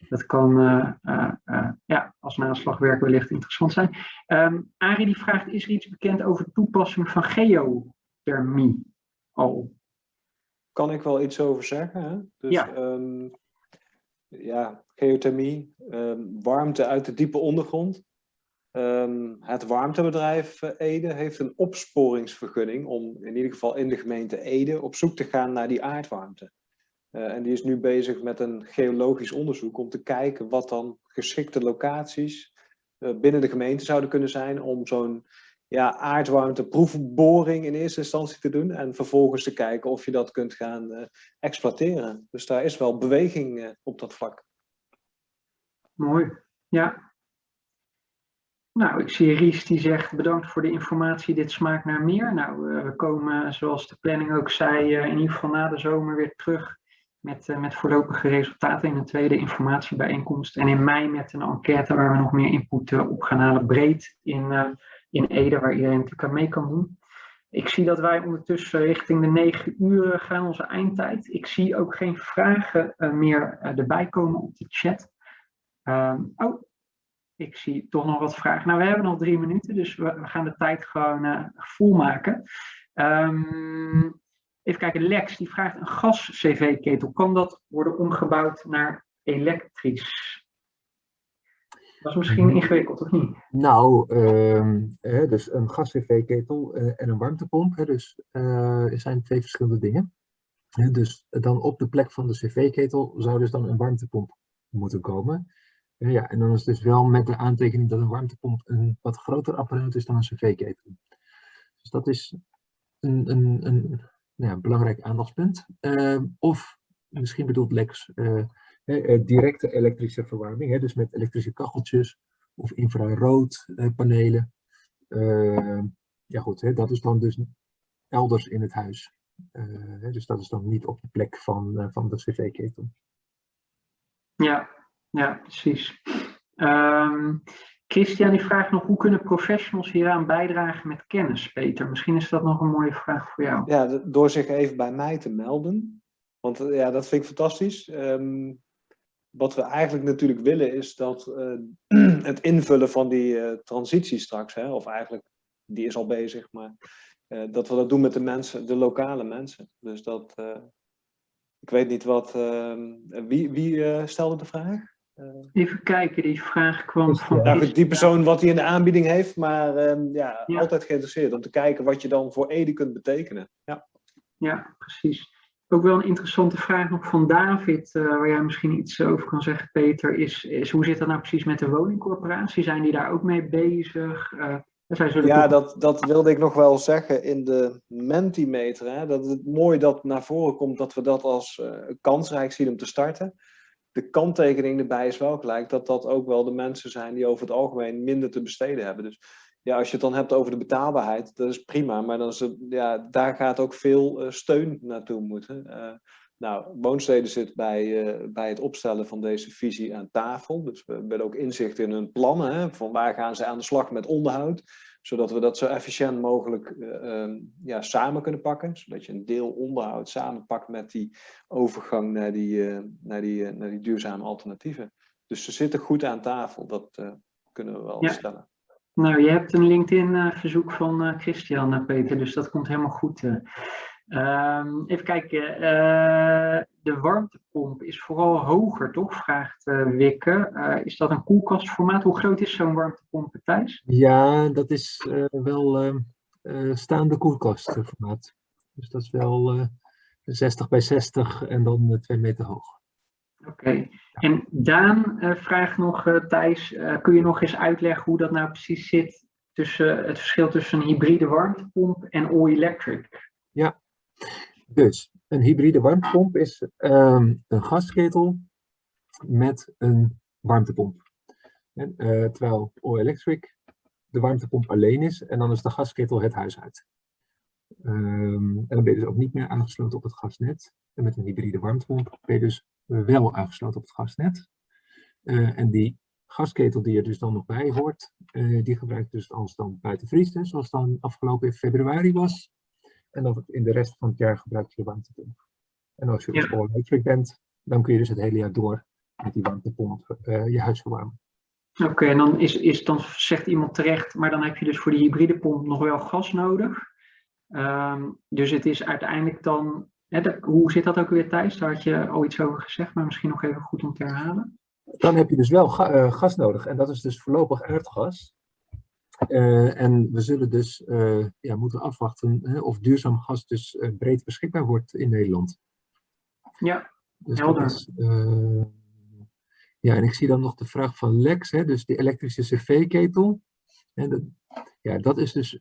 dat kan ja, als naslagwerk wellicht interessant zijn. Um, Arie die vraagt, is er iets bekend over toepassing van geothermie al? Kan ik wel iets over zeggen. Hè? Dus, ja. Um, ja, geothermie, um, warmte uit de diepe ondergrond. Um, het warmtebedrijf Ede heeft een opsporingsvergunning om in ieder geval in de gemeente Ede op zoek te gaan naar die aardwarmte. Uh, en die is nu bezig met een geologisch onderzoek om te kijken wat dan geschikte locaties uh, binnen de gemeente zouden kunnen zijn om zo'n ja, aardwarmteproefboring in eerste instantie te doen en vervolgens te kijken of je dat kunt gaan exploiteren. Dus daar is wel beweging op dat vlak. Mooi, ja. Nou, ik zie Ries die zegt bedankt voor de informatie, dit smaakt naar meer. Nou, we komen zoals de planning ook zei in ieder geval na de zomer weer terug met, met voorlopige resultaten in een tweede informatiebijeenkomst. En in mei met een enquête waar we nog meer input op gaan halen breed in, in Ede, waar iedereen natuurlijk aan mee kan doen. Ik zie dat wij ondertussen richting de negen uur gaan, onze eindtijd. Ik zie ook geen vragen meer erbij komen op de chat. Um, oh, ik zie toch nog wat vragen. Nou, we hebben nog drie minuten, dus we, we gaan de tijd gewoon uh, vol maken. Um, even kijken, Lex die vraagt een gas-CV-ketel. Kan dat worden omgebouwd naar elektrisch? Dat is misschien Mhm. ingewikkeld, of niet? Nou, ehm, hè, dus een gas-cv-ketel eh, en een warmtepomp, hè, dus eh, zijn twee verschillende dingen. Hè, dus dan op de plek van de cv-ketel zou dus dan een warmtepomp moeten komen. Ja, en dan is het dus wel met de aantekening dat een warmtepomp een wat groter apparaat is dan een cv-ketel. Dus dat is een, een, een belangrijk aandachtspunt. Ehm, of misschien bedoelt Lex uh, directe elektrische verwarming, hè, dus met elektrische kacheltjes of infraroodpanelen. Ehm, ja goed, hè, dat is dan dus elders in het huis. dus dat is dan niet op de plek van, van de cv-ketel. Ja, ja, precies. Um, Christian die vraagt nog, hoe kunnen professionals hieraan bijdragen met kennis, Peter? Misschien is dat nog een mooie vraag voor jou. Ja, door zich even bij mij te melden. Want eh, ja, dat vind ik fantastisch. Um, wat we eigenlijk natuurlijk willen is dat uh, het invullen van die uh, transitie straks, hè, of eigenlijk, die is al bezig, maar dat we dat doen met de mensen, de lokale mensen. Dus dat, ik weet niet wat, ehm, wie, wie stelde de vraag? Even kijken, die vraag kwam van... Ja, die persoon wat hij in de aanbieding heeft, maar um, ja, ja, altijd geïnteresseerd om te kijken wat je dan voor Ede kunt betekenen. Ja, ja precies. Ook wel een interessante vraag nog van David, uh, waar jij misschien iets over kan zeggen, Peter, is, is hoe zit dat nou precies met de woningcorporatie? Zijn die daar ook mee bezig? Uh, ja, dat, dat wilde ik nog wel zeggen in de Mentimeter. Hè, dat het mooi dat naar voren komt dat we dat als uh, kansrijk zien om te starten de kanttekening erbij is wel gelijk dat dat ook wel de mensen zijn die over het algemeen minder te besteden hebben. Dus ja, als je het dan hebt over de betaalbaarheid, dat is prima, maar dan is het, ja, daar gaat ook veel uh, steun naartoe moeten. Uh, nou, Woonsteden zit bij, uh, bij het opstellen van deze visie aan tafel. Dus we hebben ook inzicht in hun plannen. Hè, van waar gaan ze aan de slag met onderhoud zodat we dat zo efficiënt mogelijk uh, ja, samen kunnen pakken. Zodat je een deel onderhoud samenpakt met die overgang naar die, uh, naar die, uh, naar die duurzame alternatieven. Dus ze zitten goed aan tafel, dat kunnen we wel ja. stellen. Nou, je hebt een LinkedIn-verzoek van Christian, Peter, dus dat komt helemaal goed. Um, even kijken, uh, de warmtepomp is vooral hoger, toch? Vraagt uh, Wikke. Uh, is dat een koelkastformaat? Hoe groot is zo'n warmtepomp, Thijs? Ja, dat is wel ehm, staande koelkastformaat. Dus dat is wel 60 bij 60 en dan 2 meter hoog. Oké. Okay. En Daan vraagt nog, Thijs, kun je nog eens uitleggen hoe dat nou precies zit tussen het verschil tussen een hybride warmtepomp en all-electric? Ja, dus een hybride warmtepomp is um, een gasketel met een warmtepomp. En, uh, terwijl all-electric de warmtepomp alleen is en dan is de gasketel het huis uit. Um, en dan ben je dus ook niet meer aangesloten op het gasnet. En met een hybride warmtepomp ben je dus wel aangesloten op het gasnet. Uh, en die gasketel die er dus dan nog bij hoort, die gebruik je dus als dan buiten vriest, zoals dan afgelopen februari was. En dan in de rest van het jaar gebruik je de warmtepomp. En als je ja. all bent, dan kun je dus het hele jaar door met die warmtepomp uh, je huis verwarmen. Oké, okay, en dan, is, is, dan zegt iemand terecht, maar dan heb je dus voor die hybride pomp nog wel gas nodig. Um, dus het is uiteindelijk dan, hè, de, hoe zit dat ook weer Thijs? Daar had je al iets over gezegd, maar misschien nog even goed om te herhalen. Dan heb je dus wel ga, uh, gas nodig en dat is dus voorlopig aardgas. Uh, en we zullen dus uh, ja, moeten afwachten hè, of duurzaam gas dus uh, breed beschikbaar wordt in Nederland. Ja, dus helder. Is, ja, en ik zie dan nog de vraag van Lex, hè, dus die elektrische cv-ketel. Ja, dat is dus,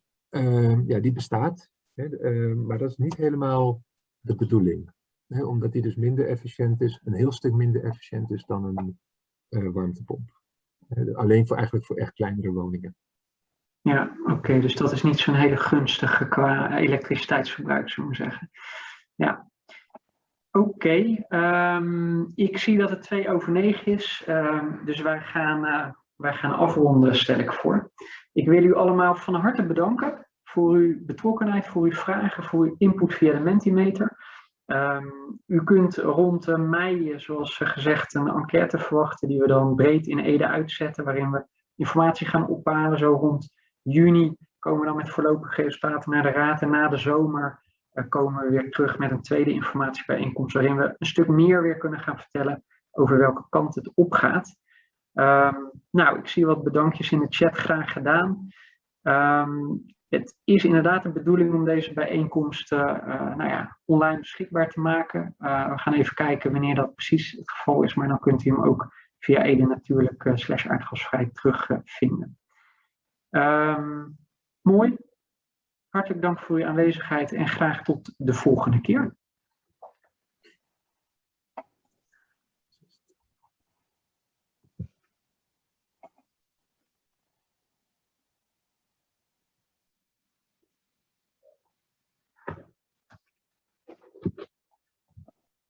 ja, die bestaat, hè, maar dat is niet helemaal de bedoeling. Hè, omdat die dus minder efficiënt is, een heel stuk minder efficiënt is dan een warmtepomp. alleen voor, eigenlijk voor echt kleinere woningen. Ja, oké, dus dat is niet zo'n hele gunstige qua elektriciteitsverbruik, zullen we zeggen. Ja, oké. Um, ik zie dat het 2 over 9 is, um, dus wij gaan, uh, wij gaan afronden, stel ik voor. Ik wil u allemaal van harte bedanken voor uw betrokkenheid, voor uw vragen, voor uw input via de Mentimeter. Um, u kunt rond uh, mei, zoals gezegd, een enquête verwachten die we dan breed in Ede uitzetten, waarin we informatie gaan ophalen, zo rond juni komen we dan met voorlopige resultaten naar de raad. En na de zomer uh, komen we weer terug met een tweede informatiebijeenkomst. Waarin we een stuk meer weer kunnen gaan vertellen over welke kant het opgaat. Um, nou, ik zie wat bedankjes in de chat graag gedaan. Um, het is inderdaad de bedoeling om deze bijeenkomst uh, uh, nou ja, online beschikbaar te maken. We gaan even kijken wanneer dat precies het geval is, maar dan kunt u hem ook via Ede natuurlijk slash aardgasvrij terugvinden. Um, mooi. hartelijk dank voor uw aanwezigheid en graag tot de volgende keer.